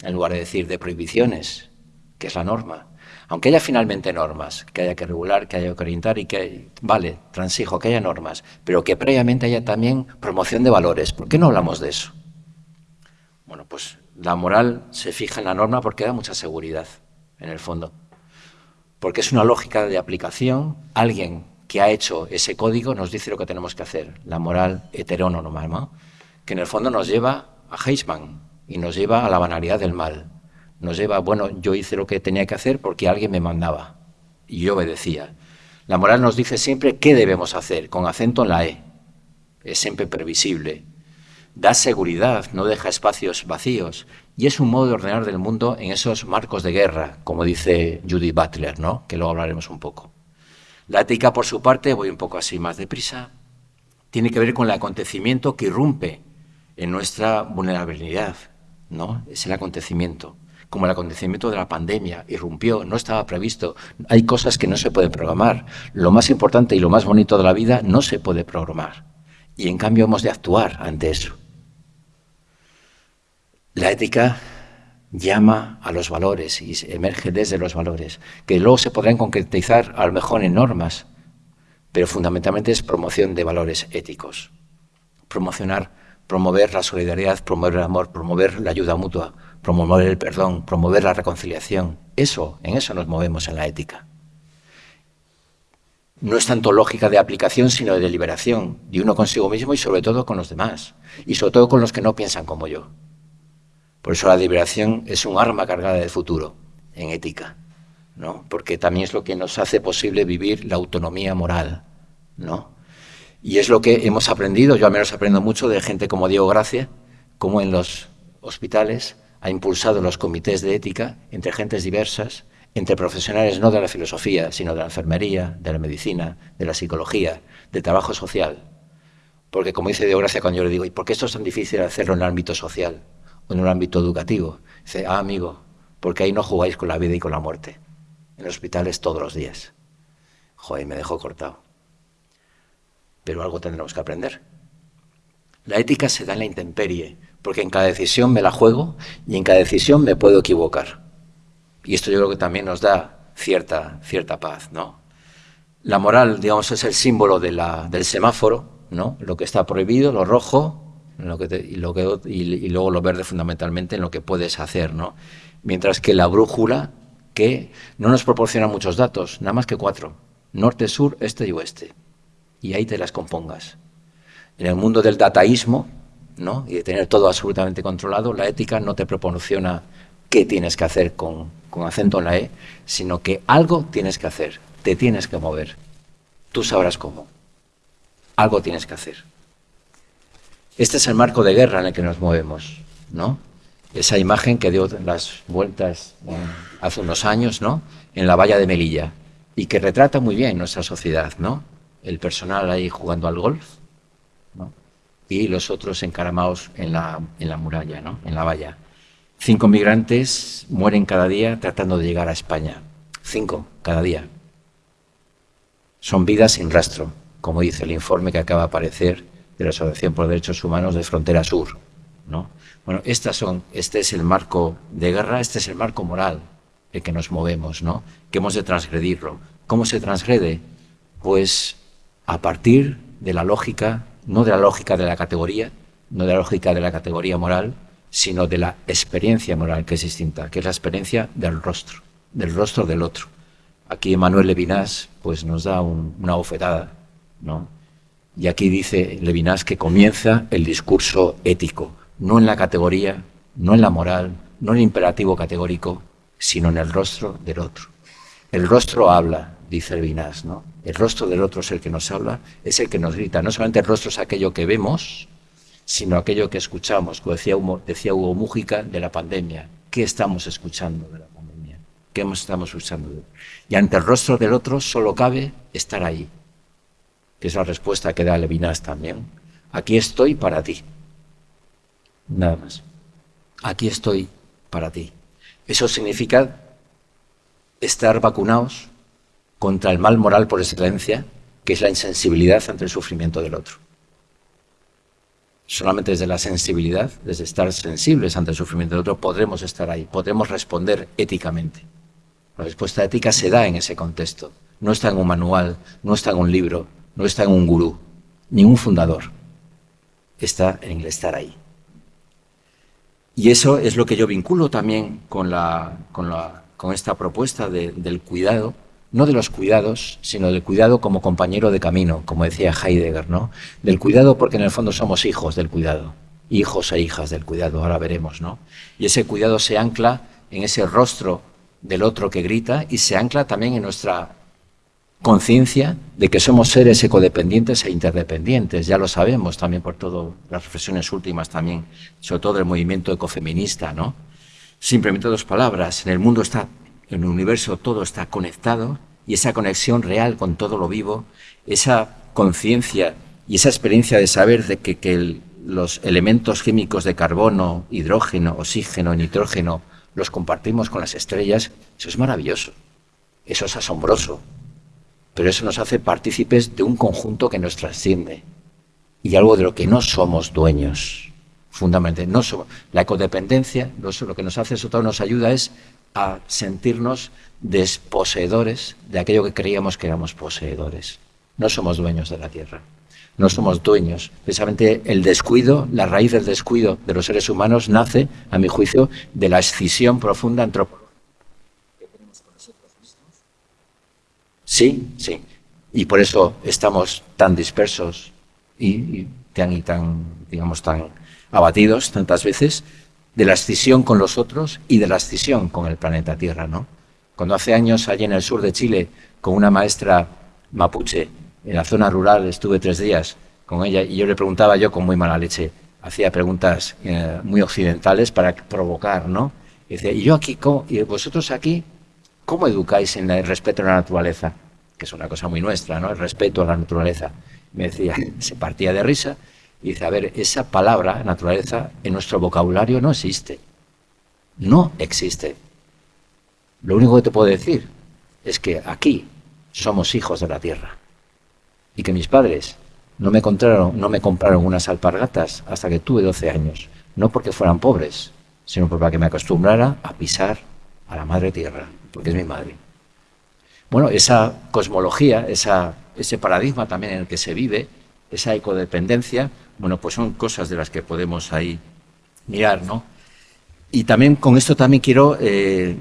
en lugar de decir de prohibiciones, que es la norma. Aunque haya finalmente normas, que haya que regular, que haya que orientar y que, vale, transijo, que haya normas, pero que previamente haya también promoción de valores. ¿Por qué no hablamos de eso? Bueno, pues la moral se fija en la norma porque da mucha seguridad, en el fondo porque es una lógica de aplicación. Alguien que ha hecho ese código nos dice lo que tenemos que hacer, la moral heterónoma, que en el fondo nos lleva a Heisman y nos lleva a la banalidad del mal. Nos lleva, bueno, yo hice lo que tenía que hacer porque alguien me mandaba. y yo obedecía. La moral nos dice siempre qué debemos hacer, con acento en la E. Es siempre previsible. Da seguridad, no deja espacios vacíos. Y es un modo de ordenar del mundo en esos marcos de guerra, como dice Judith Butler, ¿no? que luego hablaremos un poco. La ética, por su parte, voy un poco así más deprisa, tiene que ver con el acontecimiento que irrumpe en nuestra vulnerabilidad, ¿no? Es el acontecimiento, como el acontecimiento de la pandemia, irrumpió, no estaba previsto. Hay cosas que no se pueden programar. Lo más importante y lo más bonito de la vida no se puede programar. Y en cambio hemos de actuar ante eso. La ética llama a los valores y emerge desde los valores, que luego se podrán concretizar a lo mejor en normas, pero fundamentalmente es promoción de valores éticos. Promocionar, promover la solidaridad, promover el amor, promover la ayuda mutua, promover el perdón, promover la reconciliación. Eso, en eso nos movemos en la ética. No es tanto lógica de aplicación, sino de deliberación, de uno consigo mismo y sobre todo con los demás, y sobre todo con los que no piensan como yo. Por eso la liberación es un arma cargada de futuro en ética, ¿no? porque también es lo que nos hace posible vivir la autonomía moral. ¿no? Y es lo que hemos aprendido, yo al menos aprendo mucho de gente como Diego Gracia, como en los hospitales ha impulsado los comités de ética entre gentes diversas, entre profesionales no de la filosofía, sino de la enfermería, de la medicina, de la psicología, del trabajo social. Porque como dice Diego Gracia cuando yo le digo, ¿y por qué esto es tan difícil hacerlo en el ámbito social? En un ámbito educativo. Dice, ah, amigo, porque ahí no jugáis con la vida y con la muerte. En los hospitales todos los días. Joder, me dejó cortado. Pero algo tendremos que aprender. La ética se da en la intemperie, porque en cada decisión me la juego y en cada decisión me puedo equivocar. Y esto yo creo que también nos da cierta, cierta paz, ¿no? La moral, digamos, es el símbolo la, del semáforo, ¿no? Lo que está prohibido, lo rojo, lo que y, lo que, luego lo verde fundamentalmente en lo que puedes hacer, ¿no? Mientras que la brújula, que no nos proporciona muchos datos, nada más que cuatro, norte, sur, este y oeste, y ahí te las compongas. En el mundo del dataísmo, ¿no? y de tener todo absolutamente controlado, la ética no te proporciona qué tienes que hacer con, con acento en la E, sino que algo tienes que hacer, te tienes que mover. Tú sabrás cómo. Algo tienes que hacer. Este es el marco de guerra en el que nos movemos, ¿no? Esa imagen que dio las vueltas hace unos años, ¿no? En la valla de Melilla y que retrata muy bien nuestra sociedad, ¿no? El personal ahí jugando al golf, ¿no? Y los otros encaramados en la, en la muralla, ¿no? En la valla. Cinco migrantes mueren cada día tratando de llegar a España. Cinco cada día. Son vidas sin rastro, como dice el informe que acaba de aparecer de la Asociación por Derechos Humanos de Frontera Sur. ¿no? Bueno, estas son, este es el marco de guerra, este es el marco moral en que nos movemos, ¿no? que hemos de transgredirlo. ¿Cómo se transgrede? Pues a partir de la lógica, no de la lógica de la categoría, no de la lógica de la categoría moral, sino de la experiencia moral que es distinta, que es la experiencia del rostro, del rostro del otro. Aquí Manuel Levinas pues, nos da una bofetada, ¿no? Y aquí dice Levinas que comienza el discurso ético, no en la categoría, no en la moral, no en el imperativo categórico, sino en el rostro del otro. El rostro habla, dice Levinas, ¿no? El rostro del otro es el que nos habla, es el que nos grita. No solamente el rostro es aquello que vemos, sino aquello que escuchamos. Como decía, decía Hugo Mújica de la pandemia. ¿Qué estamos escuchando de la pandemia? ¿Qué estamos escuchando? Y ante el rostro del otro solo cabe estar ahí, que es la respuesta que da Levinas también. Aquí estoy para ti. Nada más. Aquí estoy para ti. Eso significa estar vacunados contra el mal moral por excelencia, que es la insensibilidad ante el sufrimiento del otro. Solamente desde la sensibilidad, desde estar sensibles ante el sufrimiento del otro, podremos estar ahí, podremos responder éticamente. La respuesta ética se da en ese contexto. No está en un manual, no está en un libro, no está en un gurú, ni un fundador. Está en el estar ahí. Y eso es lo que yo vinculo también con, la, con, la, con esta propuesta del cuidado, no de los cuidados, sino del cuidado como compañero de camino, como decía Heidegger, ¿no? Del cuidado porque en el fondo somos hijos del cuidado, hijos e hijas del cuidado, ahora veremos, ¿no? Y ese cuidado se ancla en ese rostro del otro que grita y se ancla también en nuestra conciencia de que somos seres ecodependientes e interdependientes, ya lo sabemos también por todas las reflexiones últimas también, sobre todo el movimiento ecofeminista, ¿no? Simplemente dos palabras, en el mundo está, en el universo todo está conectado y esa conexión real con todo lo vivo, esa conciencia y esa experiencia de saber de que, los elementos químicos de carbono, hidrógeno, oxígeno, nitrógeno, los compartimos con las estrellas, eso es maravilloso, eso es asombroso, pero eso nos hace partícipes de un conjunto que nos trasciende y algo de lo que no somos dueños, fundamentalmente. No somos, la ecodependencia, lo que nos hace, eso todo nos ayuda es a sentirnos desposeedores de aquello que creíamos que éramos poseedores. No somos dueños de la tierra, no somos dueños. Precisamente el descuido, la raíz del descuido de los seres humanos nace, a mi juicio, de la escisión profunda antropológica que tenemos con nosotros mismos. Sí, sí. Y por eso estamos tan dispersos y, tan, y tan, digamos, tan abatidos tantas veces de la escisión con los otros y de la escisión con el planeta Tierra, ¿no? Cuando hace años allí en el sur de Chile, con una maestra mapuche, en la zona rural, estuve tres días con ella y yo le preguntaba yo con muy mala leche, hacía preguntas eh, muy occidentales para provocar, ¿no? Y decía, ¿y yo aquí, y vosotros aquí, cómo educáis en el respeto a la naturaleza? Que es una cosa muy nuestra, ¿no? El respeto a la naturaleza. Me decía, se partía de risa y dice, a ver, esa palabra, naturaleza, en nuestro vocabulario no existe. No existe. Lo único que te puedo decir es que aquí somos hijos de la tierra. Y que mis padres no me compraron, no me compraron unas alpargatas hasta que tuve 12 años. No porque fueran pobres, sino para que me acostumbrara a pisar a la madre tierra, porque es mi madre. Bueno, esa cosmología, esa, ese paradigma también en el que se vive, esa ecodependencia, bueno, pues son cosas de las que podemos ahí mirar, ¿no? Y también con esto también quiero eh,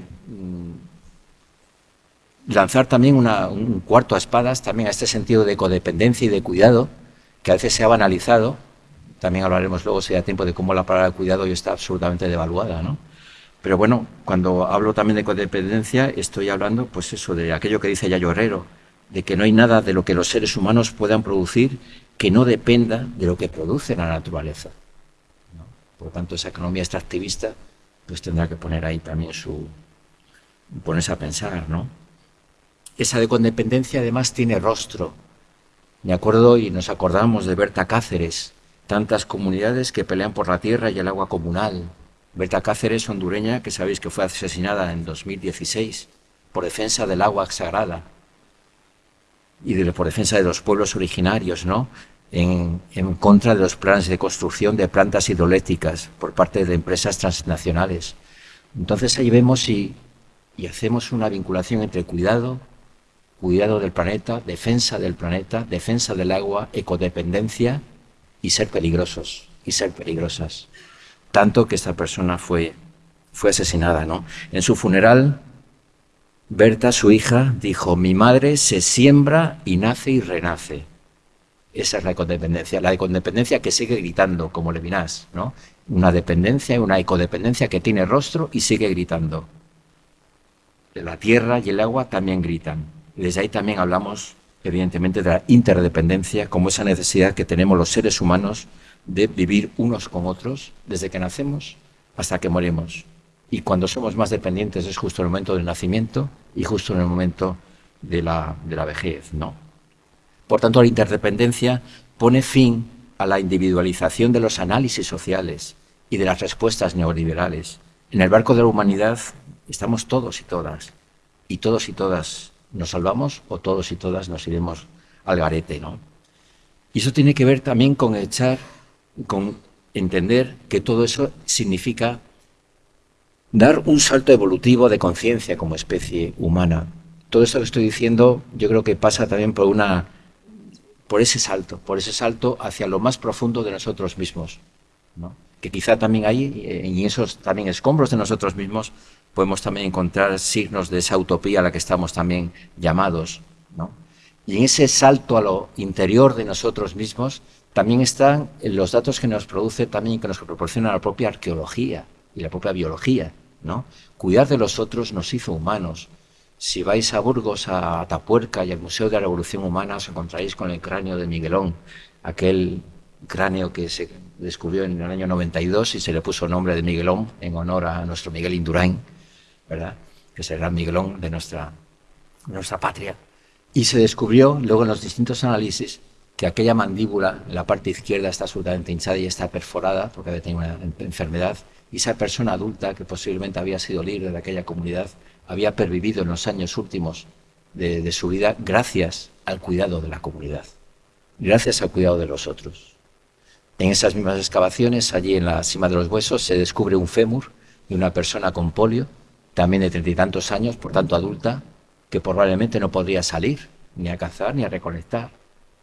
lanzar también un cuarto a espadas también a este sentido de codependencia y de cuidado, que a veces se ha banalizado. También hablaremos luego, si da tiempo, de cómo la palabra cuidado hoy está absolutamente devaluada, ¿no? Pero bueno, cuando hablo también de codependencia, estoy hablando, pues eso, de aquello que dice Yayo Herrero, de que no hay nada de lo que los seres humanos puedan producir que no dependa de lo que produce la naturaleza. Por lo tanto, esa economía extractivista pues tendrá que poner ahí también su... ponerse a pensar, ¿no? Esa de condependencia además tiene rostro. Me acuerdo y nos acordamos de Berta Cáceres, tantas comunidades que pelean por la tierra y el agua comunal. Berta Cáceres, hondureña, que sabéis que fue asesinada en 2016 por defensa del agua sagrada y por defensa de los pueblos originarios, ¿no? En, contra de los planes de construcción de plantas hidroeléctricas por parte de empresas transnacionales. Entonces ahí vemos y, y hacemos una vinculación entre cuidado, cuidado del planeta, defensa del planeta, defensa del agua, ecodependencia y ser peligrosos, y ser peligrosas. Tanto que esta persona fue, fue asesinada, ¿no? En su funeral Berta, su hija, dijo, mi madre se siembra y nace y renace. Esa es la ecodependencia, la ecodependencia que sigue gritando, como Levinas, ¿no? Una dependencia, una ecodependencia que tiene rostro y sigue gritando. La tierra y el agua también gritan. Desde ahí también hablamos, evidentemente, de la interdependencia, como esa necesidad que tenemos los seres humanos de vivir unos con otros desde que nacemos hasta que morimos y cuando somos más dependientes es justo en el momento del nacimiento y justo en el momento de la, de la vejez. ¿no? Por tanto, la interdependencia pone fin a la individualización de los análisis sociales y de las respuestas neoliberales. En el barco de la humanidad estamos todos y todas, y todos y todas nos salvamos o todos y todas nos iremos al garete. ¿no? Y eso tiene que ver también con echar, con entender que todo eso significa dar un salto evolutivo de conciencia como especie humana. Todo esto que estoy diciendo yo creo que pasa también por una por ese salto, por ese salto hacia lo más profundo de nosotros mismos, que quizá también ahí, en esos también escombros de nosotros mismos, podemos también encontrar signos de esa utopía a la que estamos también llamados. Y en ese salto a lo interior de nosotros mismos también están los datos que nos produce también, que nos proporciona la propia arqueología y la propia biología. ¿no? Cuidar de los otros nos hizo humanos. Si vais a Burgos, a Atapuerca y al Museo de la Revolución Humana, os encontraréis con el cráneo de Miguelón, aquel cráneo que se descubrió en el año 92 y se le puso nombre de Miguelón en honor a nuestro Miguel Indurain, ¿verdad? que es el gran Miguelón de nuestra, de nuestra patria. Y se descubrió luego en los distintos análisis que aquella mandíbula en la parte izquierda está absolutamente hinchada y está perforada porque había tenido una enfermedad y esa persona adulta que posiblemente había sido líder de aquella comunidad había pervivido en los años últimos de, de su vida gracias al cuidado de la comunidad, gracias al cuidado de los otros. En esas mismas excavaciones, allí en la cima de los huesos, se descubre un fémur de una persona con polio, también de treinta y tantos años, por tanto adulta, que probablemente no podría salir ni a cazar ni a recolectar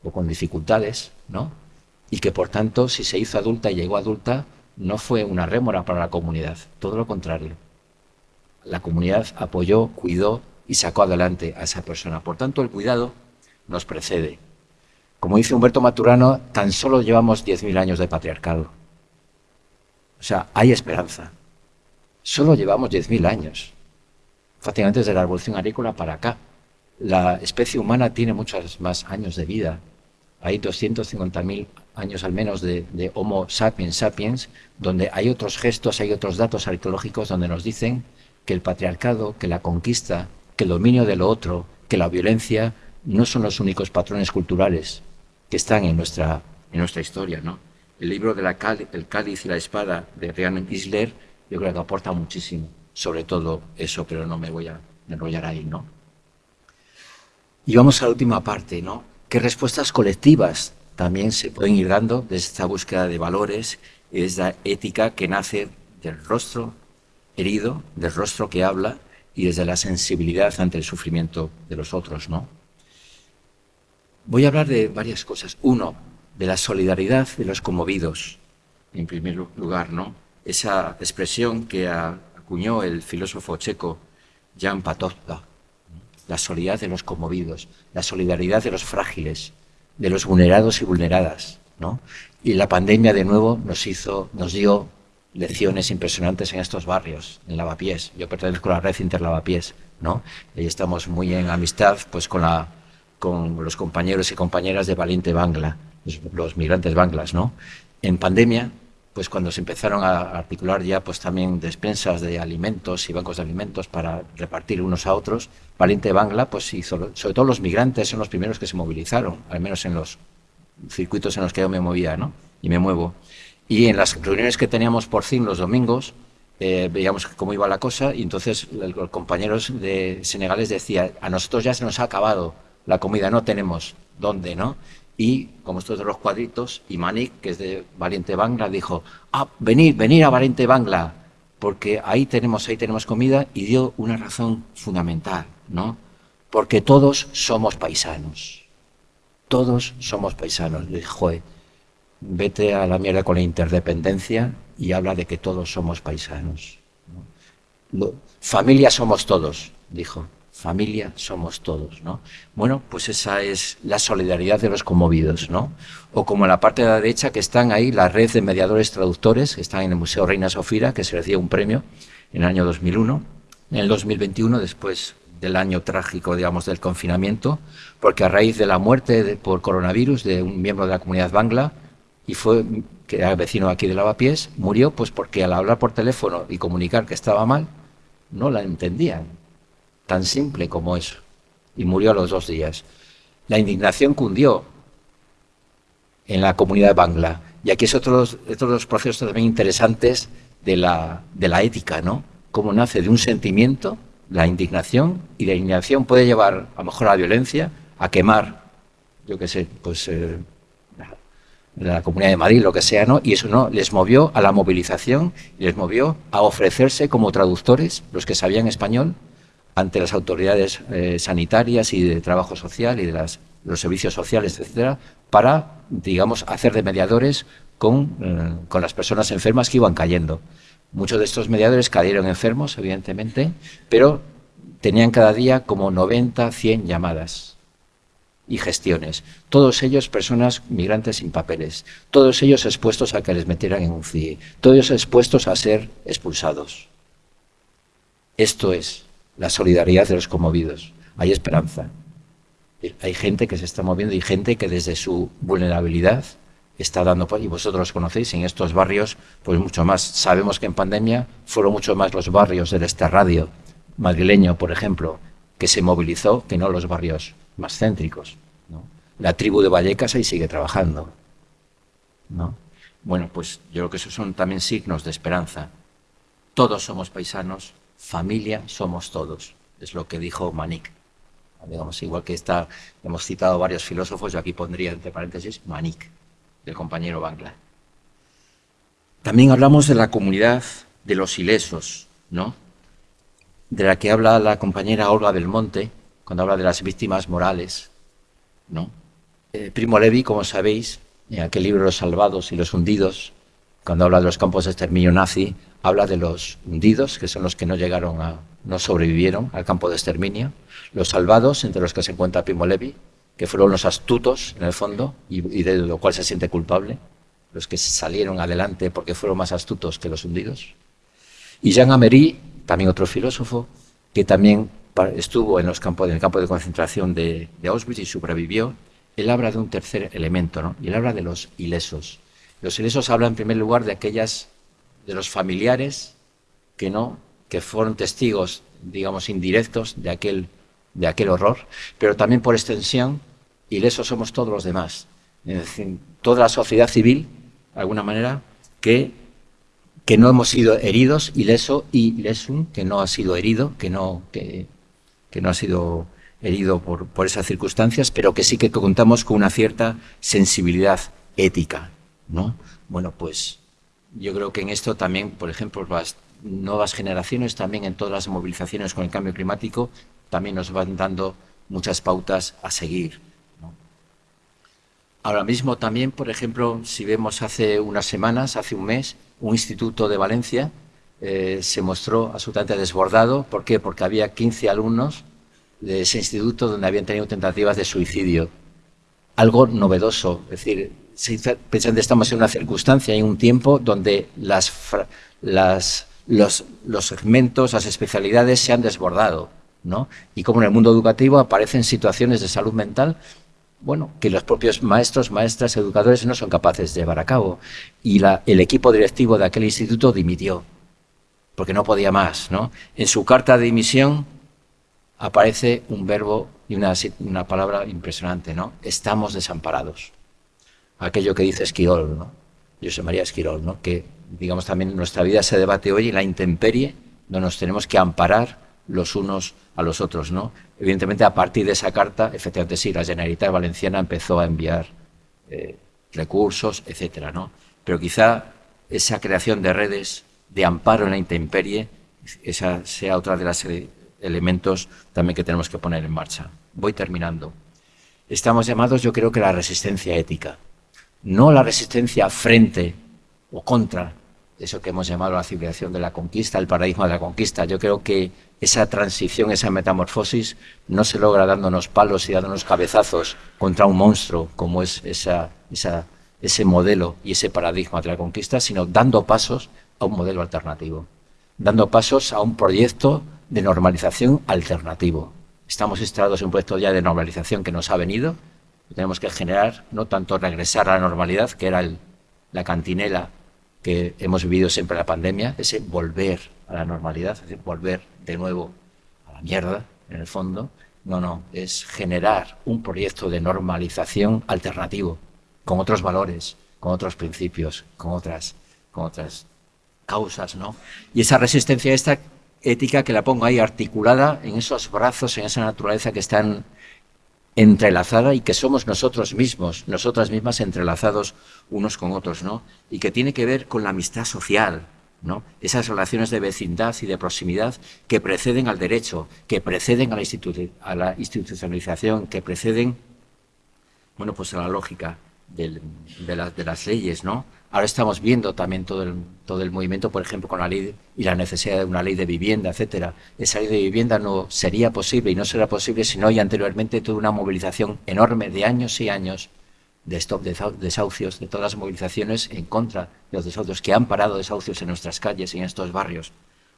o con dificultades, ¿no? Y que por tanto, si se hizo adulta y llegó adulta, no fue una rémora para la comunidad, todo lo contrario. La comunidad apoyó, cuidó y sacó adelante a esa persona. Por tanto, el cuidado nos precede. Como dice Humberto Maturano, tan solo llevamos 10.000 años de patriarcado. O sea, hay esperanza. Solo llevamos 10.000 años. Fácilmente desde la revolución agrícola para acá. La especie humana tiene muchos más años de vida hay 250.000 años al menos de, Homo sapiens sapiens, donde hay otros gestos, hay otros datos arqueológicos donde nos dicen que el patriarcado, que la conquista, que el dominio de lo otro, que la violencia no son los únicos patrones culturales que están en nuestra, en nuestra historia. ¿no? El libro de la El cáliz y la espada de Rian Isler yo creo que aporta muchísimo, sobre todo eso, pero no me voy a enrollar ahí. ¿no? Y vamos a la última parte, ¿no? Qué respuestas colectivas también se pueden ir dando desde esta búsqueda de valores y desde la ética que nace del rostro herido, del rostro que habla y desde la sensibilidad ante el sufrimiento de los otros, ¿no? Voy a hablar de varias cosas. Uno, de la solidaridad de los conmovidos, en primer lugar, ¿no? Esa expresión que acuñó el filósofo checo Jan Patočka, la solidaridad de los conmovidos, la solidaridad de los frágiles, de los vulnerados y vulneradas, ¿no? Y la pandemia de nuevo nos hizo, nos dio lecciones impresionantes en estos barrios, en Lavapiés. Yo pertenezco a la red Interlavapiés, ¿no? Y estamos muy en amistad, pues, con la, con los compañeros y compañeras de Valiente Bangla, los, los migrantes banglas, ¿no? En pandemia pues cuando se empezaron a articular ya pues también despensas de alimentos y bancos de alimentos para repartir unos a otros, Valiente Bangla pues hizo, sobre todo los migrantes son los primeros que se movilizaron, al menos en los circuitos en los que yo me movía, ¿no? Y me muevo. Y en las reuniones que teníamos por fin los domingos, eh, veíamos cómo iba la cosa y entonces los compañeros de senegales decían, a nosotros ya se nos ha acabado la comida, no tenemos dónde, ¿no? Y como estos de los cuadritos, y Manik, que es de Valiente Bangla, dijo, ah, venid, venid a Valiente Bangla, porque ahí tenemos, ahí tenemos comida, y dio una razón fundamental, ¿no? Porque todos somos paisanos. Todos somos paisanos. Le dijo, vete a la mierda con la interdependencia y habla de que todos somos paisanos. Familia somos todos, dijo familia somos todos, ¿no? Bueno, pues esa es la solidaridad de los conmovidos, ¿no? O como en la parte de la derecha que están ahí la red de mediadores traductores que están en el Museo Reina Sofía, que se les dio un premio en el año 2001, en el 2021 después del año trágico, digamos, del confinamiento, porque a raíz de la muerte por coronavirus de un miembro de la comunidad bangla, y fue que era vecino aquí de Lavapiés, murió pues porque al hablar por teléfono y comunicar que estaba mal, no la entendían tan simple como eso. Y murió a los dos días. La indignación cundió en la comunidad de Bangla. Y aquí es otro, de los procesos también interesantes de la, de la ética, ¿no? Cómo nace de un sentimiento, la indignación, y la indignación puede llevar a lo mejor a la violencia, a quemar, yo qué sé, pues eh, la comunidad de Madrid, lo que sea, ¿no? Y eso no, les movió a la movilización, les movió a ofrecerse como traductores, los que sabían español, ante las autoridades eh, sanitarias y de trabajo social y de las, los servicios sociales, etcétera, para, digamos, hacer de mediadores con, eh, con las personas enfermas que iban cayendo. Muchos de estos mediadores cayeron enfermos, evidentemente, pero tenían cada día como 90, 100 llamadas y gestiones. Todos ellos personas migrantes sin papeles, todos ellos expuestos a que les metieran en un CIE, todos ellos expuestos a ser expulsados. Esto es la solidaridad de los conmovidos. Hay esperanza. Hay gente que se está moviendo y gente que desde su vulnerabilidad está dando, y vosotros conocéis, en estos barrios, pues mucho más. Sabemos que en pandemia fueron mucho más los barrios del este radio madrileño, por ejemplo, que se movilizó que no los barrios más céntricos. La tribu de Vallecas ahí sigue trabajando. ¿no? Bueno, pues yo creo que esos son también signos de esperanza. Todos somos paisanos, familia somos todos, es lo que dijo Manik. Digamos, igual que está, hemos citado varios filósofos, yo aquí pondría entre paréntesis Manik del compañero Bangla. También hablamos de la comunidad de los ilesos, ¿no? De la que habla la compañera Olga del Monte, cuando habla de las víctimas morales, ¿no? Eh, Primo Levi, como sabéis, en aquel libro Los salvados y los hundidos, cuando habla de los campos de exterminio nazi, habla de los hundidos, que son los que no llegaron a, no sobrevivieron al campo de exterminio, los salvados, entre los que se encuentra Primo Levi, que fueron los astutos, en el fondo, y, de lo cual se siente culpable, los que salieron adelante porque fueron más astutos que los hundidos. Y Jean Amery, también otro filósofo, que también estuvo en, los campos, en el campo de concentración de, Auschwitz y sobrevivió, él habla de un tercer elemento, ¿no? y él habla de los ilesos. Los ilesos hablan en primer lugar de aquellas, de los familiares que no, que fueron testigos, digamos, indirectos de aquel de aquel horror, pero también por extensión, ilesos somos todos los demás. Es decir, toda la sociedad civil, de alguna manera, que, que no hemos sido heridos, ileso y lesum, que no ha sido herido, que no, que, que no ha sido herido por, por esas circunstancias, pero que sí que contamos con una cierta sensibilidad ética. ¿no? Bueno, pues yo creo que en esto también, por ejemplo, las nuevas generaciones, también en todas las movilizaciones con el cambio climático, también nos van dando muchas pautas a seguir. Ahora mismo también, por ejemplo, si vemos hace unas semanas, hace un mes, un instituto de Valencia eh, se mostró absolutamente desbordado. ¿Por qué? Porque había 15 alumnos de ese instituto donde habían tenido tentativas de suicidio. Algo novedoso, es decir, pensando estamos en una circunstancia, en un tiempo donde las, los, segmentos, las especialidades se han desbordado y como en el mundo educativo aparecen situaciones de salud mental, bueno, que los propios maestros, maestras, educadores no son capaces de llevar a cabo. Y el equipo directivo de aquel instituto dimitió, porque no podía más, ¿no? En su carta de dimisión aparece un verbo y una, una palabra impresionante, ¿no? Estamos desamparados. Aquello que dice Esquirol, ¿no? José María Esquirol, ¿no? Que, digamos, también nuestra vida se debate hoy en la intemperie, donde nos tenemos que amparar los unos a los otros, ¿no? Evidentemente, a partir de esa carta, efectivamente sí, la Generalitat Valenciana empezó a enviar eh, recursos, etcétera, ¿no? Pero quizá esa creación de redes de amparo en la intemperie, esa sea otra de los elementos también que tenemos que poner en marcha. Voy terminando. Estamos llamados, yo creo que la resistencia ética, no la resistencia frente o contra eso que hemos llamado la civilización de la conquista, el paradigma de la conquista. Yo creo que esa transición, esa metamorfosis, no se logra dándonos palos y dándonos cabezazos contra un monstruo, como es ese modelo y ese paradigma de la conquista, sino dando pasos a un modelo alternativo, dando pasos a un proyecto de normalización alternativo. Estamos instalados en un proyecto ya de normalización que nos ha venido, tenemos que generar, no tanto regresar a la normalidad, que era la cantinela que hemos vivido siempre en la pandemia, ese volver a la normalidad, es decir, volver de nuevo a la mierda, en el fondo. No, no, es generar un proyecto de normalización alternativo, con otros valores, con otros principios, con otras, con otras causas, ¿no? Y esa resistencia esta ética que la pongo ahí articulada en esos brazos, en esa naturaleza que están entrelazada y que somos nosotros mismos, nosotras mismas entrelazados unos con otros, ¿no? Y que tiene que ver con la amistad social, ¿no? Esas relaciones de vecindad y de proximidad que preceden al derecho, que preceden a la, a la institucionalización, que preceden, bueno, pues a la lógica de, de las leyes, ¿no? Ahora estamos viendo también todo el, todo el movimiento, por ejemplo, con la ley y la necesidad de una ley de vivienda, etcétera. Esa ley de vivienda no sería posible y no será posible si no hay anteriormente toda una movilización enorme de años y años de stop de desahucios, de todas las movilizaciones en contra de los desahucios que han parado desahucios en nuestras calles y en estos barrios.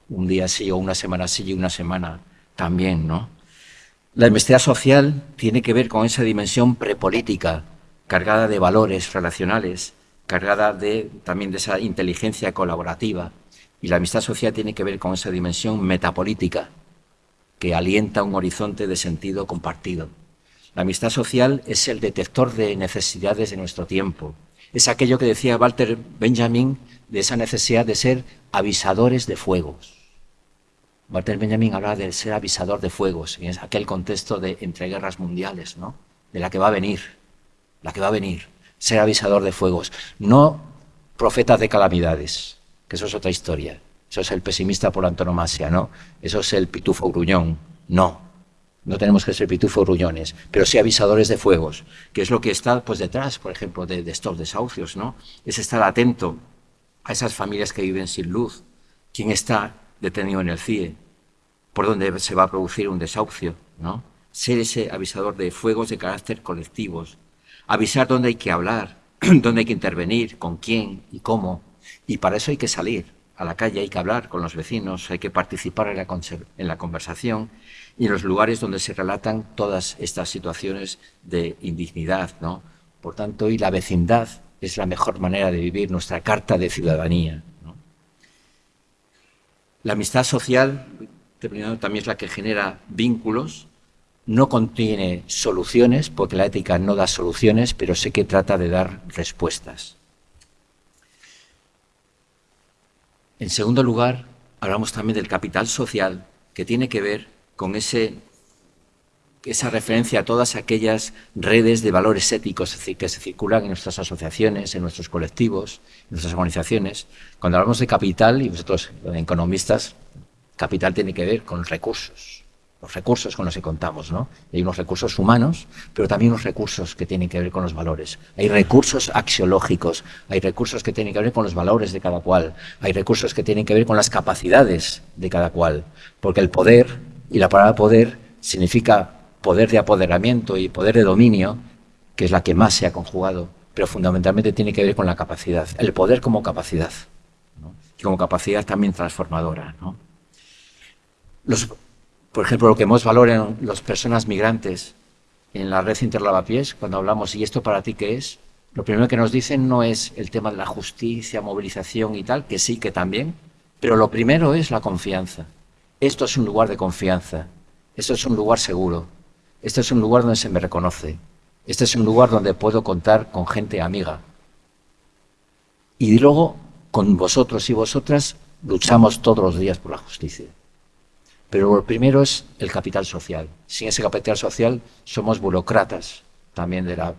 Un día sí o una semana sí y una semana también, ¿no? La investigación social tiene que ver con esa dimensión prepolítica, cargada de valores relacionales, cargada de, también de esa inteligencia colaborativa. Y la amistad social tiene que ver con esa dimensión metapolítica, que alienta un horizonte de sentido compartido. La amistad social es el detector de necesidades de nuestro tiempo. Es aquello que decía Walter Benjamin de esa necesidad de ser avisadores de fuegos. Walter Benjamin habla de ser avisador de fuegos, en aquel contexto de entreguerras mundiales, ¿no? de la que va a venir, la que va a venir, ser avisador de fuegos, no profeta de calamidades, que eso es otra historia, eso es el pesimista por antonomasia, ¿no? Eso es el pitufo gruñón, no, no tenemos que ser pitufo gruñones, pero sí avisadores de fuegos, que es lo que está pues detrás, por ejemplo, de, de estos desahucios, ¿no? Es estar atento a esas familias que viven sin luz, quién está detenido en el CIE, por dónde se va a producir un desahucio, ¿no? Ser ese avisador de fuegos de carácter colectivos, avisar dónde hay que hablar, dónde hay que intervenir, con quién y cómo, y para eso hay que salir a la calle, hay que hablar con los vecinos, hay que participar en la, conversación y en los lugares donde se relatan todas estas situaciones de indignidad, ¿no? Por tanto, y la vecindad es la mejor manera de vivir nuestra carta de ciudadanía. La amistad social, también es la que genera vínculos, no contiene soluciones, porque la ética no da soluciones, pero sé que trata de dar respuestas. En segundo lugar, hablamos también del capital social, que tiene que ver con ese, esa referencia a todas aquellas redes de valores éticos que se circulan en nuestras asociaciones, en nuestros colectivos, en nuestras organizaciones. Cuando hablamos de capital, y vosotros, economistas, capital tiene que ver con recursos, los recursos con los que contamos, ¿no? Hay unos recursos humanos, pero también unos recursos que tienen que ver con los valores. Hay recursos axiológicos, hay recursos que tienen que ver con los valores de cada cual, hay recursos que tienen que ver con las capacidades de cada cual, porque el poder, y la palabra poder significa poder de apoderamiento y poder de dominio, que es la que más se ha conjugado, pero fundamentalmente tiene que ver con la capacidad, el poder como capacidad, y como capacidad también transformadora. ¿no? Los, por ejemplo, lo que más valoran las personas migrantes en la red Interlavapiés, cuando hablamos, ¿y esto para ti qué es? Lo primero que nos dicen no es el tema de la justicia, movilización y tal, que sí, que también, pero lo primero es la confianza. Esto es un lugar de confianza, esto es un lugar seguro, este es un lugar donde se me reconoce, este es un lugar donde puedo contar con gente amiga. Y luego, con vosotros y vosotras, luchamos todos los días por la justicia. Pero lo primero es el capital social. Sin ese capital social somos burócratas también de la,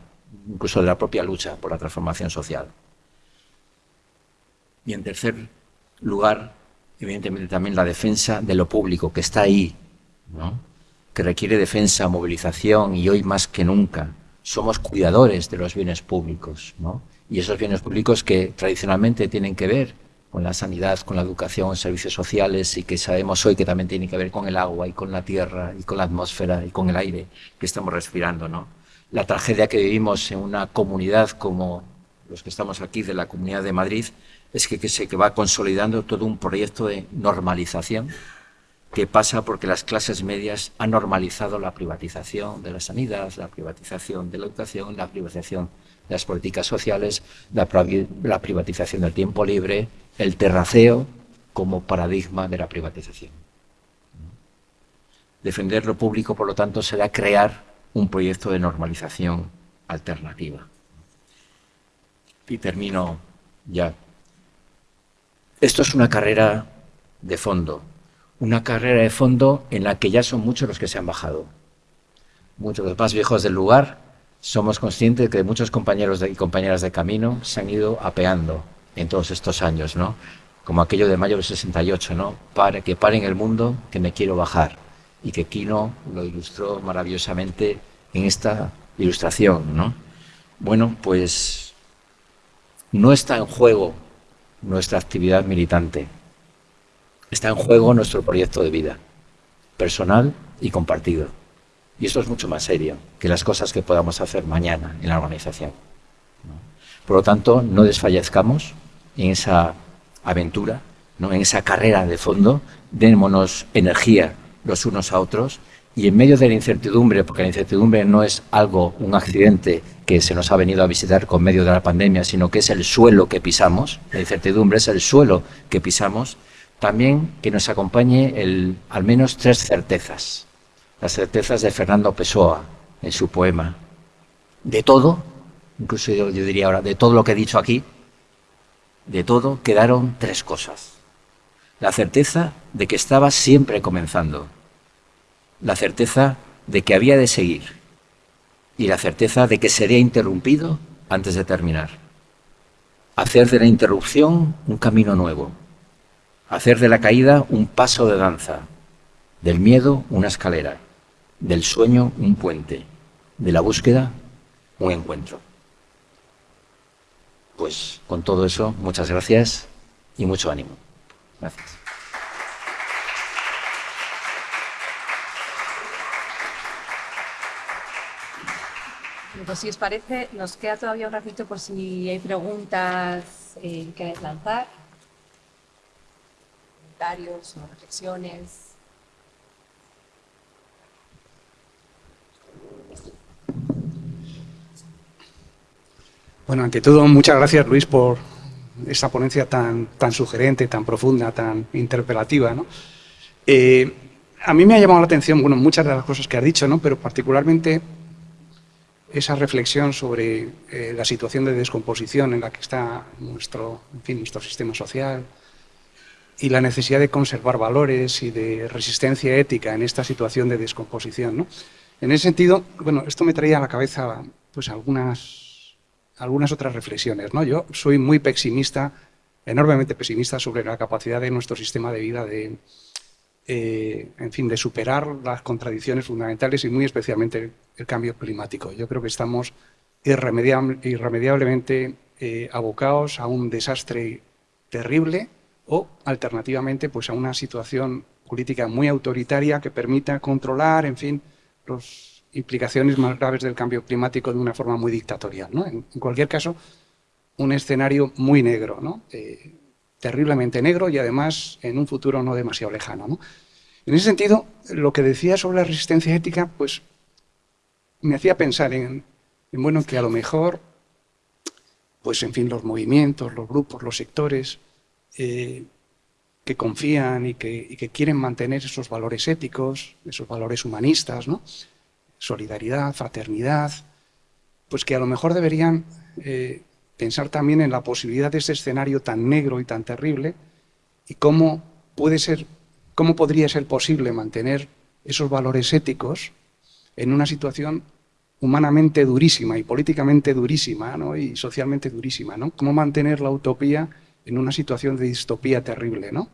incluso de la propia lucha por la transformación social. Y en tercer lugar, evidentemente también la defensa de lo público, que está ahí, que requiere defensa, movilización y hoy más que nunca somos cuidadores de los bienes públicos. Y esos bienes públicos que tradicionalmente tienen que ver con la sanidad, con la educación, servicios sociales y que sabemos hoy que también tiene que ver con el agua y con la tierra y con la atmósfera y con el aire que estamos respirando. ¿no? La tragedia que vivimos en una comunidad como los que estamos aquí de la Comunidad de Madrid es que, que se que va consolidando todo un proyecto de normalización que pasa porque las clases medias han normalizado la privatización de la sanidad, la privatización de la educación, la privatización de las políticas sociales, la, la privatización del tiempo libre, el terraceo como paradigma de la privatización. Defender lo público, por lo tanto, será crear un proyecto de normalización alternativa. Y termino ya. Esto es una carrera de fondo, una carrera de fondo en la que ya son muchos los que se han bajado. Muchos de los más viejos del lugar somos conscientes de que muchos compañeros y compañeras de camino se han ido apeando en todos estos años, ¿no? Como aquello de mayo del 68, ¿no? Para que paren el mundo, que me quiero bajar. Y que Kino lo ilustró maravillosamente en esta ilustración, ¿no? Bueno, pues no está en juego nuestra actividad militante. Está en juego nuestro proyecto de vida, personal y compartido. Y eso es mucho más serio que las cosas que podamos hacer mañana en la organización. Por lo tanto, no desfallezcamos, en esa aventura, ¿no? en esa carrera de fondo, démonos energía los unos a otros y en medio de la incertidumbre, porque la incertidumbre no es algo, un accidente que se nos ha venido a visitar con medio de la pandemia, sino que es el suelo que pisamos, la incertidumbre es el suelo que pisamos, también que nos acompañe el, al menos tres certezas. Las certezas de Fernando Pessoa en su poema. De todo, incluso yo, yo diría ahora, de todo lo que he dicho aquí, de todo quedaron tres cosas. La certeza de que estaba siempre comenzando, la certeza de que había de seguir y la certeza de que sería interrumpido antes de terminar. Hacer de la interrupción un camino nuevo, hacer de la caída un paso de danza, del miedo una escalera, del sueño un puente, de la búsqueda un encuentro. Pues con todo eso, muchas gracias y mucho ánimo. Gracias. Pues si os parece, nos queda todavía un ratito por si hay preguntas eh, que lanzar, comentarios o reflexiones. Bueno, ante todo, muchas gracias Luis por esta ponencia tan, tan sugerente, tan profunda, tan interpelativa. ¿no? Eh, a mí me ha llamado la atención, bueno, muchas de las cosas que has dicho, ¿no? pero particularmente esa reflexión sobre eh, la situación de descomposición en la que está nuestro, en fin, nuestro sistema social y la necesidad de conservar valores y de resistencia ética en esta situación de descomposición. ¿no? En ese sentido, bueno, esto me traía a la cabeza pues, algunas, algunas otras reflexiones. ¿no? Yo soy muy pesimista, enormemente pesimista sobre la capacidad de nuestro sistema de vida de, eh, en fin, de superar las contradicciones fundamentales y muy especialmente el cambio climático. Yo creo que estamos irremediable, irremediablemente eh, abocados a un desastre terrible o, alternativamente, pues a una situación política muy autoritaria que permita controlar, en fin, las implicaciones más graves del cambio climático de una forma muy dictatorial. ¿no? En, cualquier caso, un escenario muy negro, ¿no? Eh, terriblemente negro y además en un futuro no demasiado lejano. ¿no? En ese sentido, lo que decía sobre la resistencia ética, pues me hacía pensar en, en, bueno, que a lo mejor, pues en fin, los movimientos, los grupos, los sectores eh, que confían y que, y que, quieren mantener esos valores éticos, esos valores humanistas, ¿no? Solidaridad, fraternidad, pues que a lo mejor deberían eh, pensar también en la posibilidad de ese escenario tan negro y tan terrible y cómo puede ser, cómo podría ser posible mantener esos valores éticos en una situación humanamente durísima y políticamente durísima ¿no? y socialmente durísima. ¿no? Cómo mantener la utopía en una situación de distopía terrible. ¿no?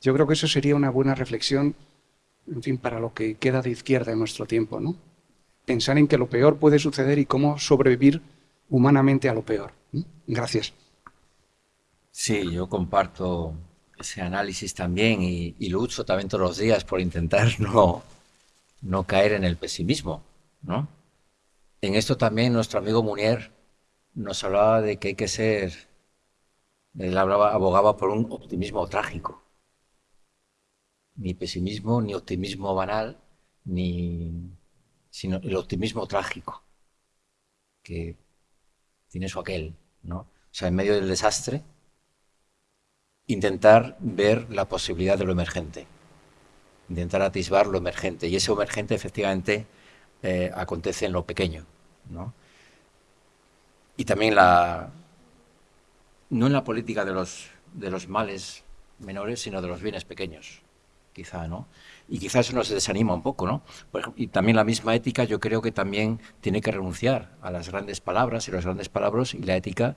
Yo creo que eso sería una buena reflexión en fin, para lo que queda de izquierda en nuestro tiempo. ¿no? Pensar en que lo peor puede suceder y cómo sobrevivir humanamente a lo peor. Gracias. Sí, yo comparto ese análisis también y, y, lucho también todos los días por intentar no, no caer en el pesimismo. ¿no? En esto también nuestro amigo Munier nos hablaba de que hay que ser, él hablaba, abogaba por un optimismo trágico. Ni pesimismo, ni optimismo banal, ni, sino el optimismo trágico, que tiene su aquel, ¿no? O sea, en medio del desastre, intentar ver la posibilidad de lo emergente, intentar atisbar lo emergente. Y ese emergente, efectivamente, eh, acontece en lo pequeño, ¿no? Y también la, no en la política de los, de los males menores, sino de los bienes pequeños, quizá, ¿no? Y quizás eso nos desanima un poco, ¿no? y también la misma ética yo creo que también tiene que renunciar a las grandes palabras y las grandes palabras y la ética,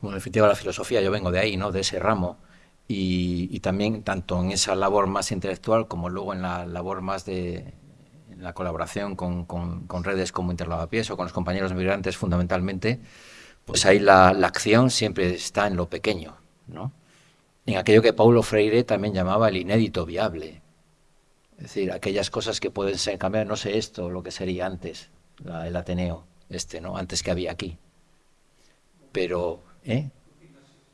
bueno, en definitiva la filosofía, yo vengo de ahí, ¿no? De ese ramo. Y, también tanto en esa labor más intelectual como luego en la labor más de la colaboración con, con, redes como Interlavapiés o con los compañeros migrantes fundamentalmente, pues ahí la, la acción siempre está en lo pequeño, ¿no? En aquello que Paulo Freire también llamaba el inédito viable, decir, aquellas cosas que pueden ser cambiadas, no sé esto, lo que sería antes, el Ateneo, este, ¿no? Antes que había aquí. Pero, ¿eh?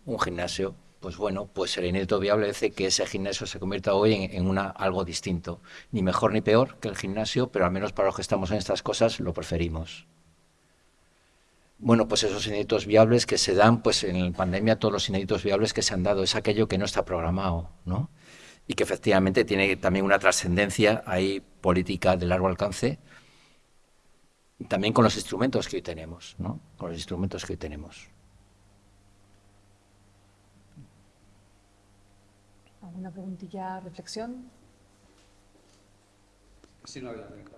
Un gimnasio, pues bueno, pues el inédito viable hace que ese gimnasio se convierta hoy en, una, algo distinto. Ni mejor ni peor que el gimnasio, pero al menos para los que estamos en estas cosas lo preferimos. Bueno, pues esos inéditos viables que se dan, pues en la pandemia todos los inéditos viables que se han dado es aquello que no está programado, ¿no? Y que efectivamente tiene también una trascendencia ahí política de largo alcance, también con los instrumentos que hoy tenemos, ¿no? Con los instrumentos que hoy tenemos. ¿Alguna preguntilla, reflexión? Sí, no, bueno.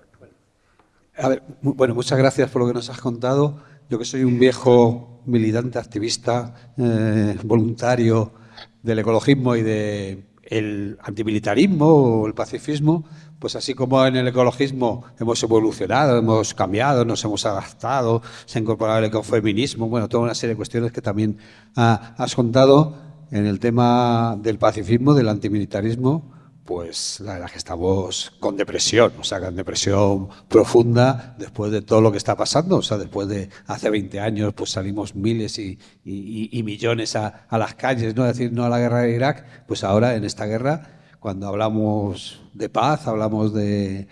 A ver, bueno, muchas gracias por lo que nos has contado. Yo que soy un viejo militante, activista, eh, voluntario del ecologismo y del antimilitarismo o el pacifismo, pues así como en el ecologismo hemos evolucionado, hemos cambiado, nos hemos adaptado, se ha incorporado el ecofeminismo, bueno, toda una serie de cuestiones que también has contado en el tema del pacifismo, del antimilitarismo, pues la verdad que estamos con depresión, o sea, con depresión profunda después de todo lo que está pasando, o sea, después de hace 20 años pues salimos miles y, millones a, a, las calles, ¿no? decir, no a la guerra de Irak, pues ahora en esta guerra cuando hablamos de paz, hablamos de,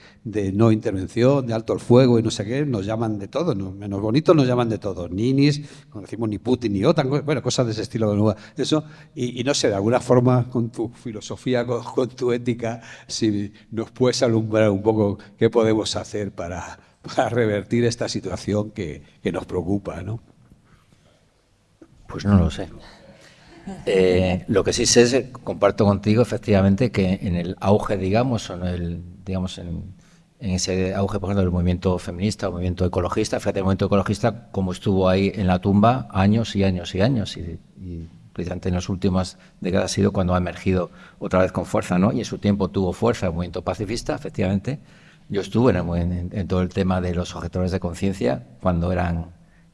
no intervención, de alto el fuego y no sé qué, nos llaman de todo, menos bonitos nos llaman de todo, ninis, no decimos ni Putin ni OTAN, bueno, cosas de ese estilo, eso, y, no sé, de alguna forma con tu filosofía, con, tu ética, si nos puedes alumbrar un poco qué podemos hacer para, revertir esta situación que nos preocupa, ¿no? Pues no lo sé. Eh, lo que sí sé es, comparto contigo efectivamente que en el auge, digamos, o en el, digamos, en, ese auge, por ejemplo, del movimiento feminista, el movimiento ecologista, fíjate, el movimiento ecologista como estuvo ahí en la tumba años y años y años, y, precisamente en las últimas décadas ha sido cuando ha emergido otra vez con fuerza, ¿no? Y en su tiempo tuvo fuerza el movimiento pacifista, efectivamente. Yo estuve en, en todo el tema de los objetores de conciencia cuando eran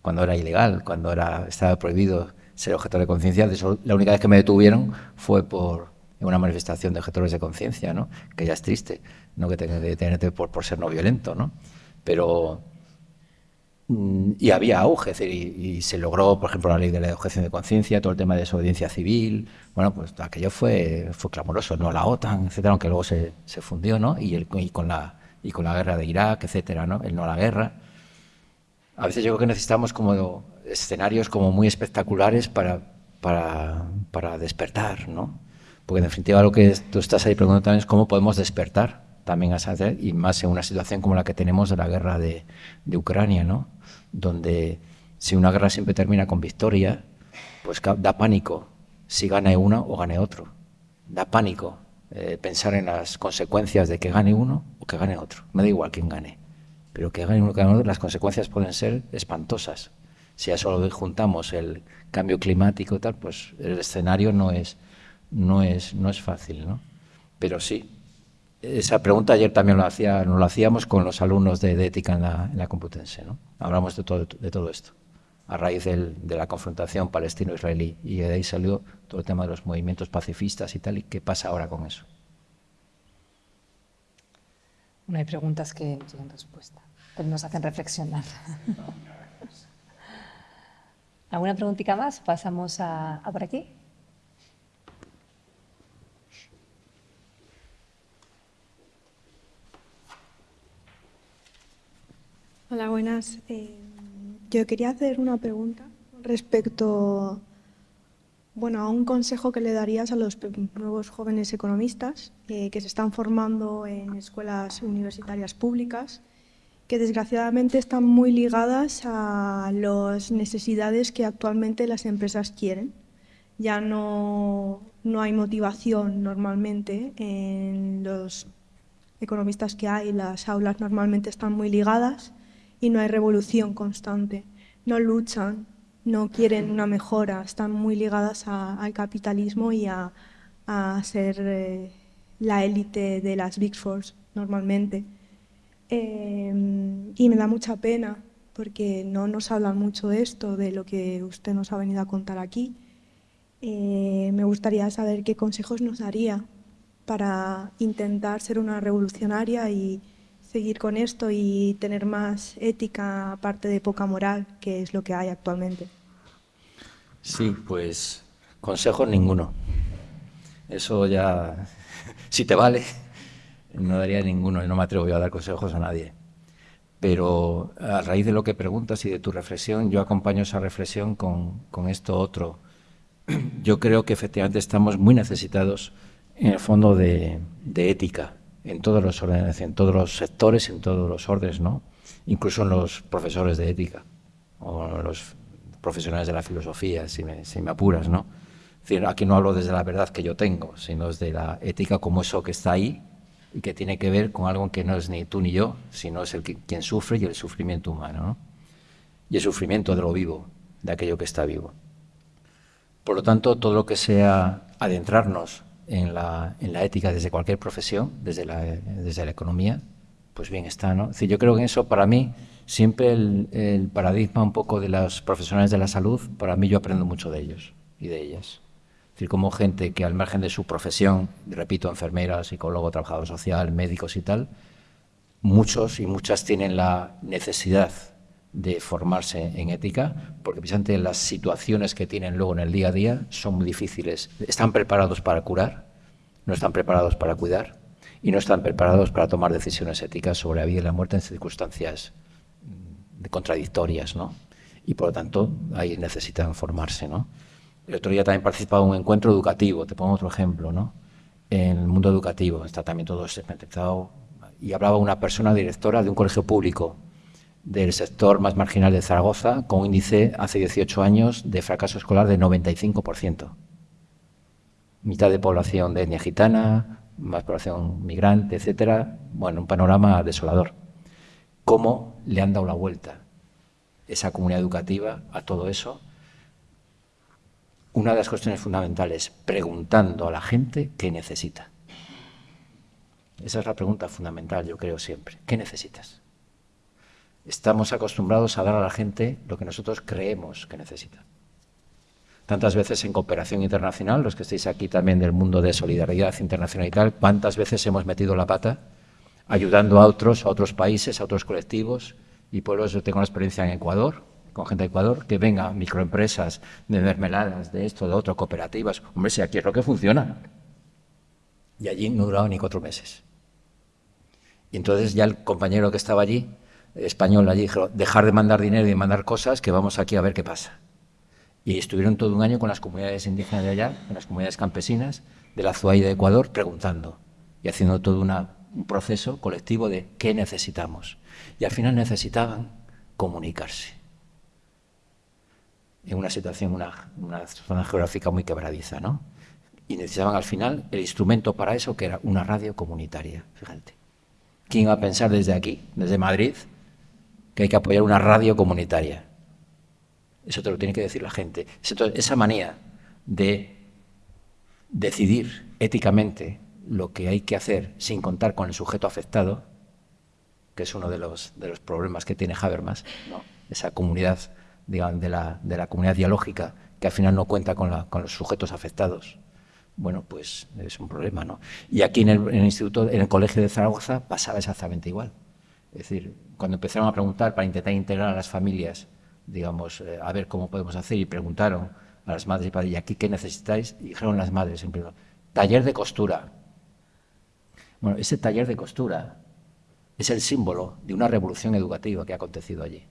cuando era ilegal, cuando era estaba prohibido ser objetor de conciencia. La única vez que me detuvieron fue por una manifestación de objetores de conciencia, ¿no? que ya es triste, no que tenga que detenerte por, por ser no violento. ¿no? Pero. Mm, y había auge, y, se logró, por ejemplo, la ley de la objeción de conciencia, todo el tema de desobediencia civil. Bueno, pues aquello fue, fue clamoroso, no la OTAN, etcétera, aunque luego se, se fundió, ¿no? El, y, con la, y con la guerra de Irak, etcétera, ¿no? El no a la guerra. A veces yo creo que necesitamos como escenarios como muy espectaculares para, para, despertar, ¿no? Porque en definitiva lo que tú estás ahí preguntando también es cómo podemos despertar también a saber, y más en una situación como la que tenemos de la guerra de, de Ucrania, ¿no? Donde si una guerra siempre termina con victoria, pues da pánico si gane uno o gane otro. Da pánico eh, pensar en las consecuencias de que gane uno o que gane otro. Me da igual quién gane, pero que gane uno o que gane otro, las consecuencias pueden ser espantosas si a eso juntamos el cambio climático y tal, pues el escenario no es, no es, no es fácil, ¿no? Pero sí, esa pregunta ayer también lo hacía, nos lo hacíamos con los alumnos de, ética en la, en la, Complutense, ¿no? Hablamos de todo, de todo esto, a raíz del, de la confrontación palestino-israelí, y de ahí salió todo el tema de los movimientos pacifistas y tal, y qué pasa ahora con eso. No hay preguntas que no tienen respuesta, pero nos hacen reflexionar. ¿Alguna preguntita más? Pasamos a, por aquí. Hola, buenas. Eh, yo quería hacer una pregunta respecto bueno, a un consejo que le darías a los nuevos jóvenes economistas eh, que se están formando en escuelas universitarias públicas que desgraciadamente están muy ligadas a las necesidades que actualmente las empresas quieren. Ya no, no hay motivación normalmente en los economistas que hay, las aulas normalmente están muy ligadas y no hay revolución constante. No luchan, no quieren una mejora, están muy ligadas al capitalismo y a, ser eh, la élite de las Big Four normalmente. Em, y me da mucha pena porque no nos hablan mucho de esto, de lo que usted nos ha venido a contar aquí. Eh, me gustaría saber qué consejos nos daría para intentar ser una revolucionaria y seguir con esto y tener más ética aparte de poca moral, que es lo que hay actualmente. Sí, pues Consejos ninguno. Eso ya, si te vale, no daría ninguno y no me atrevo yo a dar consejos a nadie. Pero a raíz de lo que preguntas y de tu reflexión, yo acompaño esa reflexión con, con esto otro. Yo creo que efectivamente estamos muy necesitados, en el fondo, de, de ética en todos los todos los sectores, en todos los órdenes, ¿no? Incluso en los profesores de ética o los profesionales de la filosofía, si me, si me apuras, ¿no? aquí no hablo desde la verdad que yo tengo, sino desde la ética como eso que está ahí y que tiene que ver con algo que no es ni tú ni yo, sino es el que, quien sufre y el sufrimiento humano, ¿no? Y el sufrimiento de lo vivo, de aquello que está vivo. Por lo tanto, todo lo que sea adentrarnos en la, en la ética desde cualquier profesión, desde la, desde la economía, pues bien está, ¿no? Es yo creo que eso para mí, siempre el, el, paradigma un poco de los profesionales de la salud, para mí yo aprendo mucho de ellos y de ellas. Decir, como gente que al margen de su profesión, repito, enfermera, psicólogo, trabajador social, médicos y tal, muchos y muchas tienen la necesidad de formarse en ética, porque precisamente las situaciones que tienen luego en el día a día son muy difíciles. Están preparados para curar, no están preparados para cuidar y no están preparados para tomar decisiones éticas sobre la vida y la muerte en circunstancias mm, contradictorias, ¿no? Y por lo tanto, ahí necesitan formarse, ¿no? El otro día también participado en un encuentro educativo, te pongo otro ejemplo, ¿no? En el mundo educativo, está también todo segmentado, y hablaba una persona directora de un colegio público del sector más marginal de Zaragoza, con un índice hace 18 años de fracaso escolar de 95%. Mitad de población de etnia gitana, más población migrante, etcétera. Bueno, un panorama desolador. ¿Cómo le han dado la vuelta esa comunidad educativa a todo eso? Una de las cuestiones fundamentales, preguntando a la gente qué necesita. Esa es la pregunta fundamental, yo creo siempre. ¿Qué necesitas? estamos acostumbrados a dar a la gente lo que nosotros creemos que necesita. Tantas veces en cooperación internacional, los que estáis aquí también del mundo de solidaridad internacional y tal, cuántas veces hemos metido la pata ayudando a otros, a otros países, a otros colectivos y pueblos. Yo tengo una experiencia en Ecuador, con gente de Ecuador, que venga microempresas de mermeladas, de esto, de otro, cooperativas. Hombre, si aquí es lo que funciona. Y allí no duraba ni cuatro meses. Y entonces ya el compañero que estaba allí español allí dijo, dejar de mandar dinero y de mandar cosas, que vamos aquí a ver qué pasa. Y estuvieron todo un año con las comunidades indígenas de allá, con las comunidades campesinas de la Zuay de Ecuador, preguntando y haciendo todo un proceso colectivo de qué necesitamos. Y al final necesitaban comunicarse. En una situación, una, una zona geográfica muy quebradiza, ¿no? Y necesitaban al final el instrumento para eso, que era una radio comunitaria, fíjate. ¿Quién iba a pensar desde aquí, desde Madrid, que hay que apoyar una radio comunitaria. Eso te lo tiene que decir la gente. esa manía de decidir éticamente lo que hay que hacer sin contar con el sujeto afectado, que es uno de los, de los problemas que tiene Habermas, esa comunidad de, la, de la comunidad dialógica que al final no cuenta con, la, con los sujetos afectados bueno, pues es un problema, ¿no? Y aquí en el, instituto, en el colegio de Zaragoza pasaba exactamente igual. Es decir, cuando empezaron a preguntar para intentar integrar a las familias, digamos, eh, a ver cómo podemos hacer, y preguntaron a las madres y padres, ¿y aquí qué necesitáis? Dijeron las madres, en primer taller de costura. Bueno, ese taller de costura es el símbolo de una revolución educativa que ha acontecido allí.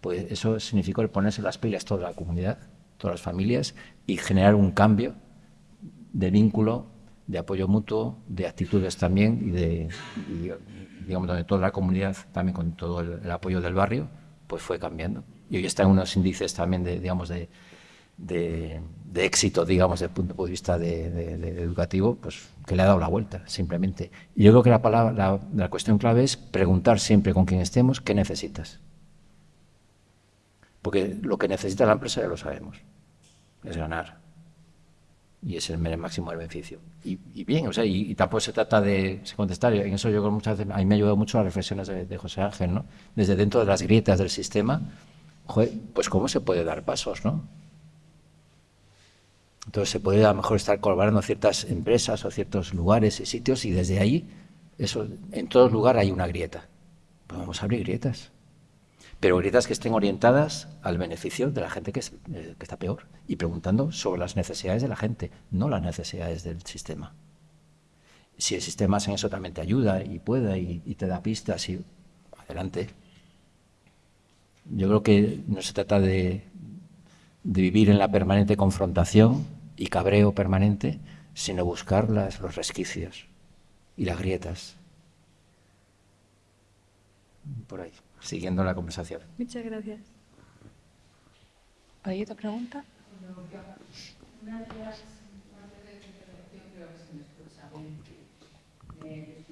Pues eso significó el ponerse las pilas toda la comunidad, todas las familias, y generar un cambio de vínculo, de apoyo mutuo, de actitudes también y de, digamos, donde toda la comunidad, también con todo el, apoyo del barrio, pues fue cambiando. Y hoy está en unos índices también de, digamos, de, de, éxito, digamos, desde el punto de vista de, educativo, pues que le ha dado la vuelta, simplemente. Y yo creo que la, palabra, la, cuestión clave es preguntar siempre con quien estemos qué necesitas. Porque lo que necesita la empresa ya lo sabemos, es ganar y es el máximo del beneficio. Y, bien, o sea, y, tampoco se trata de contestar, en eso yo muchas veces, a mí me ha ayudado mucho las reflexiones de, José Ángel, ¿no? Desde dentro de las grietas del sistema, pues cómo se puede dar pasos, ¿no? Entonces se puede a lo mejor estar colaborando ciertas empresas o ciertos lugares y sitios y desde ahí, eso, en todo lugar hay una grieta. Pues vamos a abrir grietas. Pero grietas que estén orientadas al beneficio de la gente que, eh, que, está peor y preguntando sobre las necesidades de la gente, no las necesidades del sistema. Si el sistema en eso también te ayuda y puede y, y te da pistas, y adelante. Yo creo que no se trata de, de vivir en la permanente confrontación y cabreo permanente, sino buscar las, los resquicios y las grietas. Por ahí siguiendo la conversación. Muchas gracias. ¿Hay otra pregunta? Una de las partes de tu intervención creo que se me escucha bien.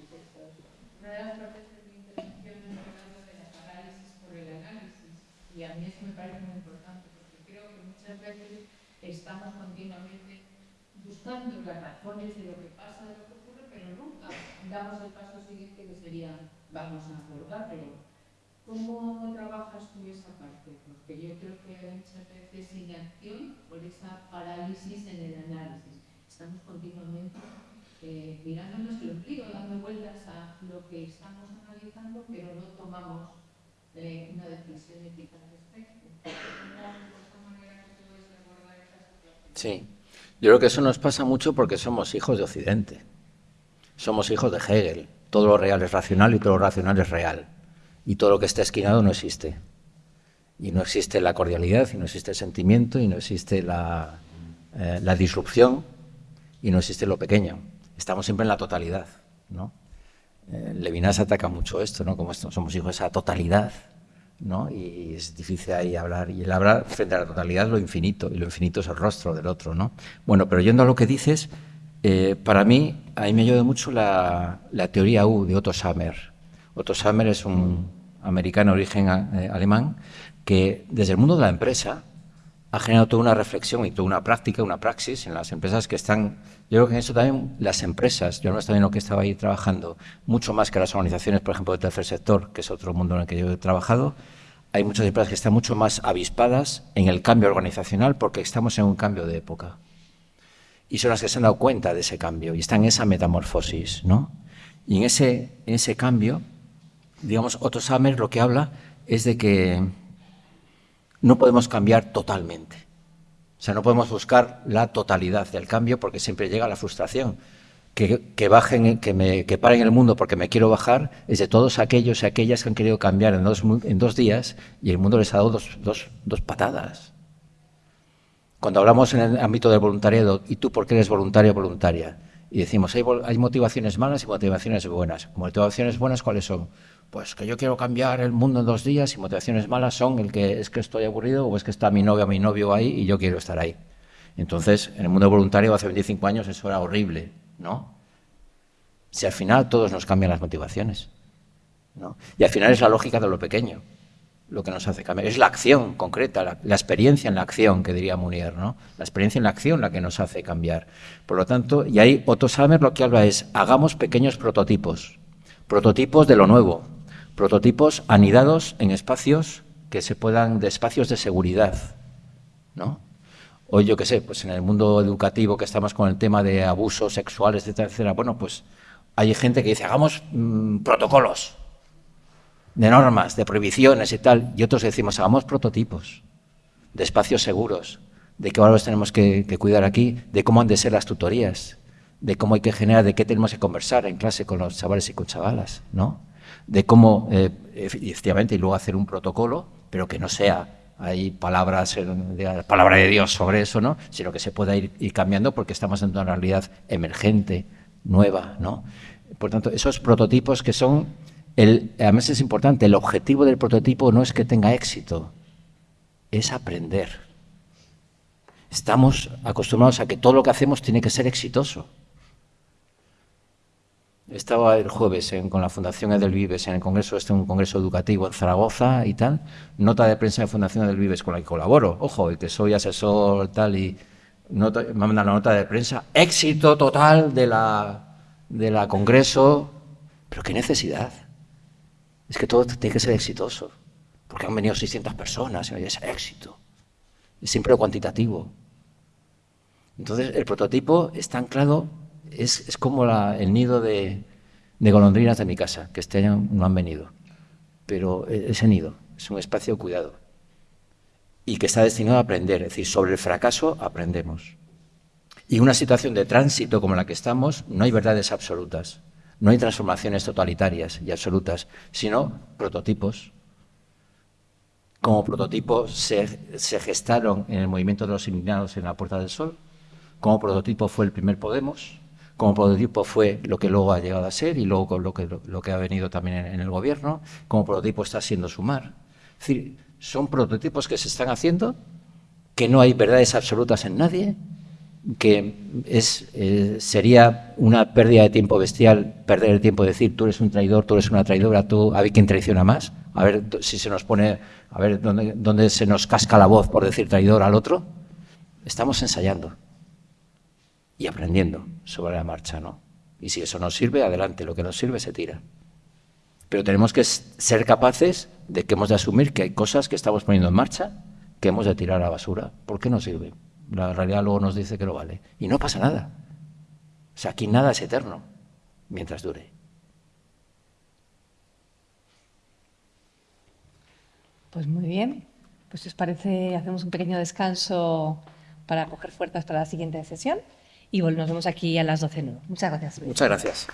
Una de las partes de mi intervención es hablando de la parálisis por el análisis. Y a mí eso me parece muy importante porque creo que muchas veces estamos continuamente buscando las razones de lo que pasa, de lo que ocurre, pero nunca damos el paso siguiente que sería vamos a abordarlo ¿Cómo trabajas tú esa parte? Porque yo creo que hay muchas veces inacción por esa parálisis en el análisis. Estamos continuamente eh, mirándonos el ombligo, dando vueltas a lo que estamos analizando, pero no tomamos eh, una decisión ética al respecto. Sí, yo creo que eso nos pasa mucho porque somos hijos de Occidente. Somos hijos de Hegel. Todo lo real es racional y todo lo racional es real y todo lo que está esquinado no existe. Y no existe la cordialidad, y no existe el sentimiento, y no existe la, eh, la disrupción, y no existe lo pequeño. Estamos siempre en la totalidad. ¿no? Eh, Levinas ataca mucho esto, ¿no? como esto, somos hijos de esa totalidad, ¿no? y es difícil ahí hablar. Y él habla frente a la totalidad lo infinito, y lo infinito es el rostro del otro. ¿no? Bueno, pero yendo a lo que dices, eh, para mí, a mí me ayuda mucho la, la teoría U de Otto Sammer. Otto Sammer es un americano de origen eh, alemán que desde el mundo de la empresa ha generado toda una reflexión y toda una práctica, una praxis en las empresas que están... Yo creo que en eso también las empresas, yo no también lo que estaba ahí trabajando, mucho más que las organizaciones, por ejemplo, del tercer sector, que es otro mundo en el que yo he trabajado, hay muchas empresas que están mucho más avispadas en el cambio organizacional porque estamos en un cambio de época. Y son las que se han dado cuenta de ese cambio y están en esa metamorfosis, ¿no? Y en ese, en ese cambio digamos, Otto Sammer lo que habla es de que no podemos cambiar totalmente. O sea, no podemos buscar la totalidad del cambio porque siempre llega la frustración. Que, bajen, que, me, que paren el mundo porque me quiero bajar es de todos aquellos y aquellas que han querido cambiar en dos, en dos días y el mundo les ha dado dos, dos, dos patadas. Cuando hablamos en el ámbito del voluntariado, ¿y tú por qué eres voluntario o voluntaria? Y decimos, hay, hay motivaciones malas y motivaciones buenas. ¿Motivaciones buenas cuáles son? Pues que yo quiero cambiar el mundo en dos días y motivaciones malas son el que es que estoy aburrido o es que está mi novia o mi novio ahí y yo quiero estar ahí. Entonces, en el mundo voluntario hace 25 años eso era horrible, ¿no? Si al final todos nos cambian las motivaciones, ¿no? Y al final es la lógica de lo pequeño lo que nos hace cambiar. Es la acción concreta, la, experiencia en la acción, que diría Munier, ¿no? La experiencia en la acción la que nos hace cambiar. Por lo tanto, y ahí Otto Samer lo que habla es, hagamos pequeños prototipos, prototipos de lo nuevo, prototipos anidados en espacios que se puedan, de espacios de seguridad, ¿no? Hoy yo qué sé, pues en el mundo educativo que estamos con el tema de abusos sexuales, etcétera, etcétera, bueno, pues hay gente que dice, hagamos mm, protocolos de normas, de prohibiciones y tal, y otros decimos, hagamos prototipos de espacios seguros, de qué valores tenemos que, que cuidar aquí, de cómo han de ser las tutorías, de cómo hay que generar, de qué tenemos que conversar en clase con los chavales y con chavalas, ¿no? De cómo, eh, efectivamente, y luego hacer un protocolo, pero que no sea hay palabras, palabra de Dios sobre eso, ¿no? sino que se pueda ir, cambiando porque estamos en una realidad emergente, nueva. ¿no? Por tanto, esos prototipos que son, el, además es importante, el objetivo del prototipo no es que tenga éxito, es aprender. Estamos acostumbrados a que todo lo que hacemos tiene que ser exitoso. Estaba el jueves con la Fundación Edelvives en el congreso, este un congreso educativo en Zaragoza y tal. Nota de prensa de Fundación Edelvives con la que colaboro. Ojo, y que soy asesor tal y nota, me mandan la nota de prensa. Éxito total de la, de la congreso. Pero qué necesidad. Es que todo tiene que ser exitoso. Porque han venido 600 personas y es éxito. Es siempre lo cuantitativo. Entonces, el prototipo está anclado es, como el nido de, golondrinas de mi casa, que este año no han venido. Pero e, ese nido, es un espacio cuidado y que está destinado a aprender, es decir, sobre el fracaso aprendemos. Y una situación de tránsito como la que estamos, no hay verdades absolutas, no hay transformaciones totalitarias y absolutas, sino prototipos. Como prototipos se, se gestaron en el movimiento de los indignados en la Puerta del Sol, como prototipo fue el primer Podemos, como prototipo fue lo que luego ha llegado a ser y luego lo que, lo que ha venido también en, el gobierno, como prototipo está siendo Sumar. Es decir, son prototipos que se están haciendo, que no hay verdades absolutas en nadie, que es, eh, sería una pérdida de tiempo bestial perder el tiempo de decir tú eres un traidor, tú eres una traidora, tú a ver quién traiciona más, a ver si se nos pone, a ver dónde, dónde se nos casca la voz por decir traidor al otro. Estamos ensayando y aprendiendo sobre la marcha, ¿no? Y si eso nos sirve, adelante, lo que nos sirve se tira. Pero tenemos que ser capaces de que hemos de asumir que hay cosas que estamos poniendo en marcha que hemos de tirar a la basura. ¿Por qué no sirve? La realidad luego nos dice que no vale. Y no pasa nada. O sea, aquí nada es eterno mientras dure. Pues muy bien. Pues si os parece, hacemos un pequeño descanso para coger fuerzas para la siguiente sesión y nos vemos aquí a las 12 Muchas gracias. Muchas gracias.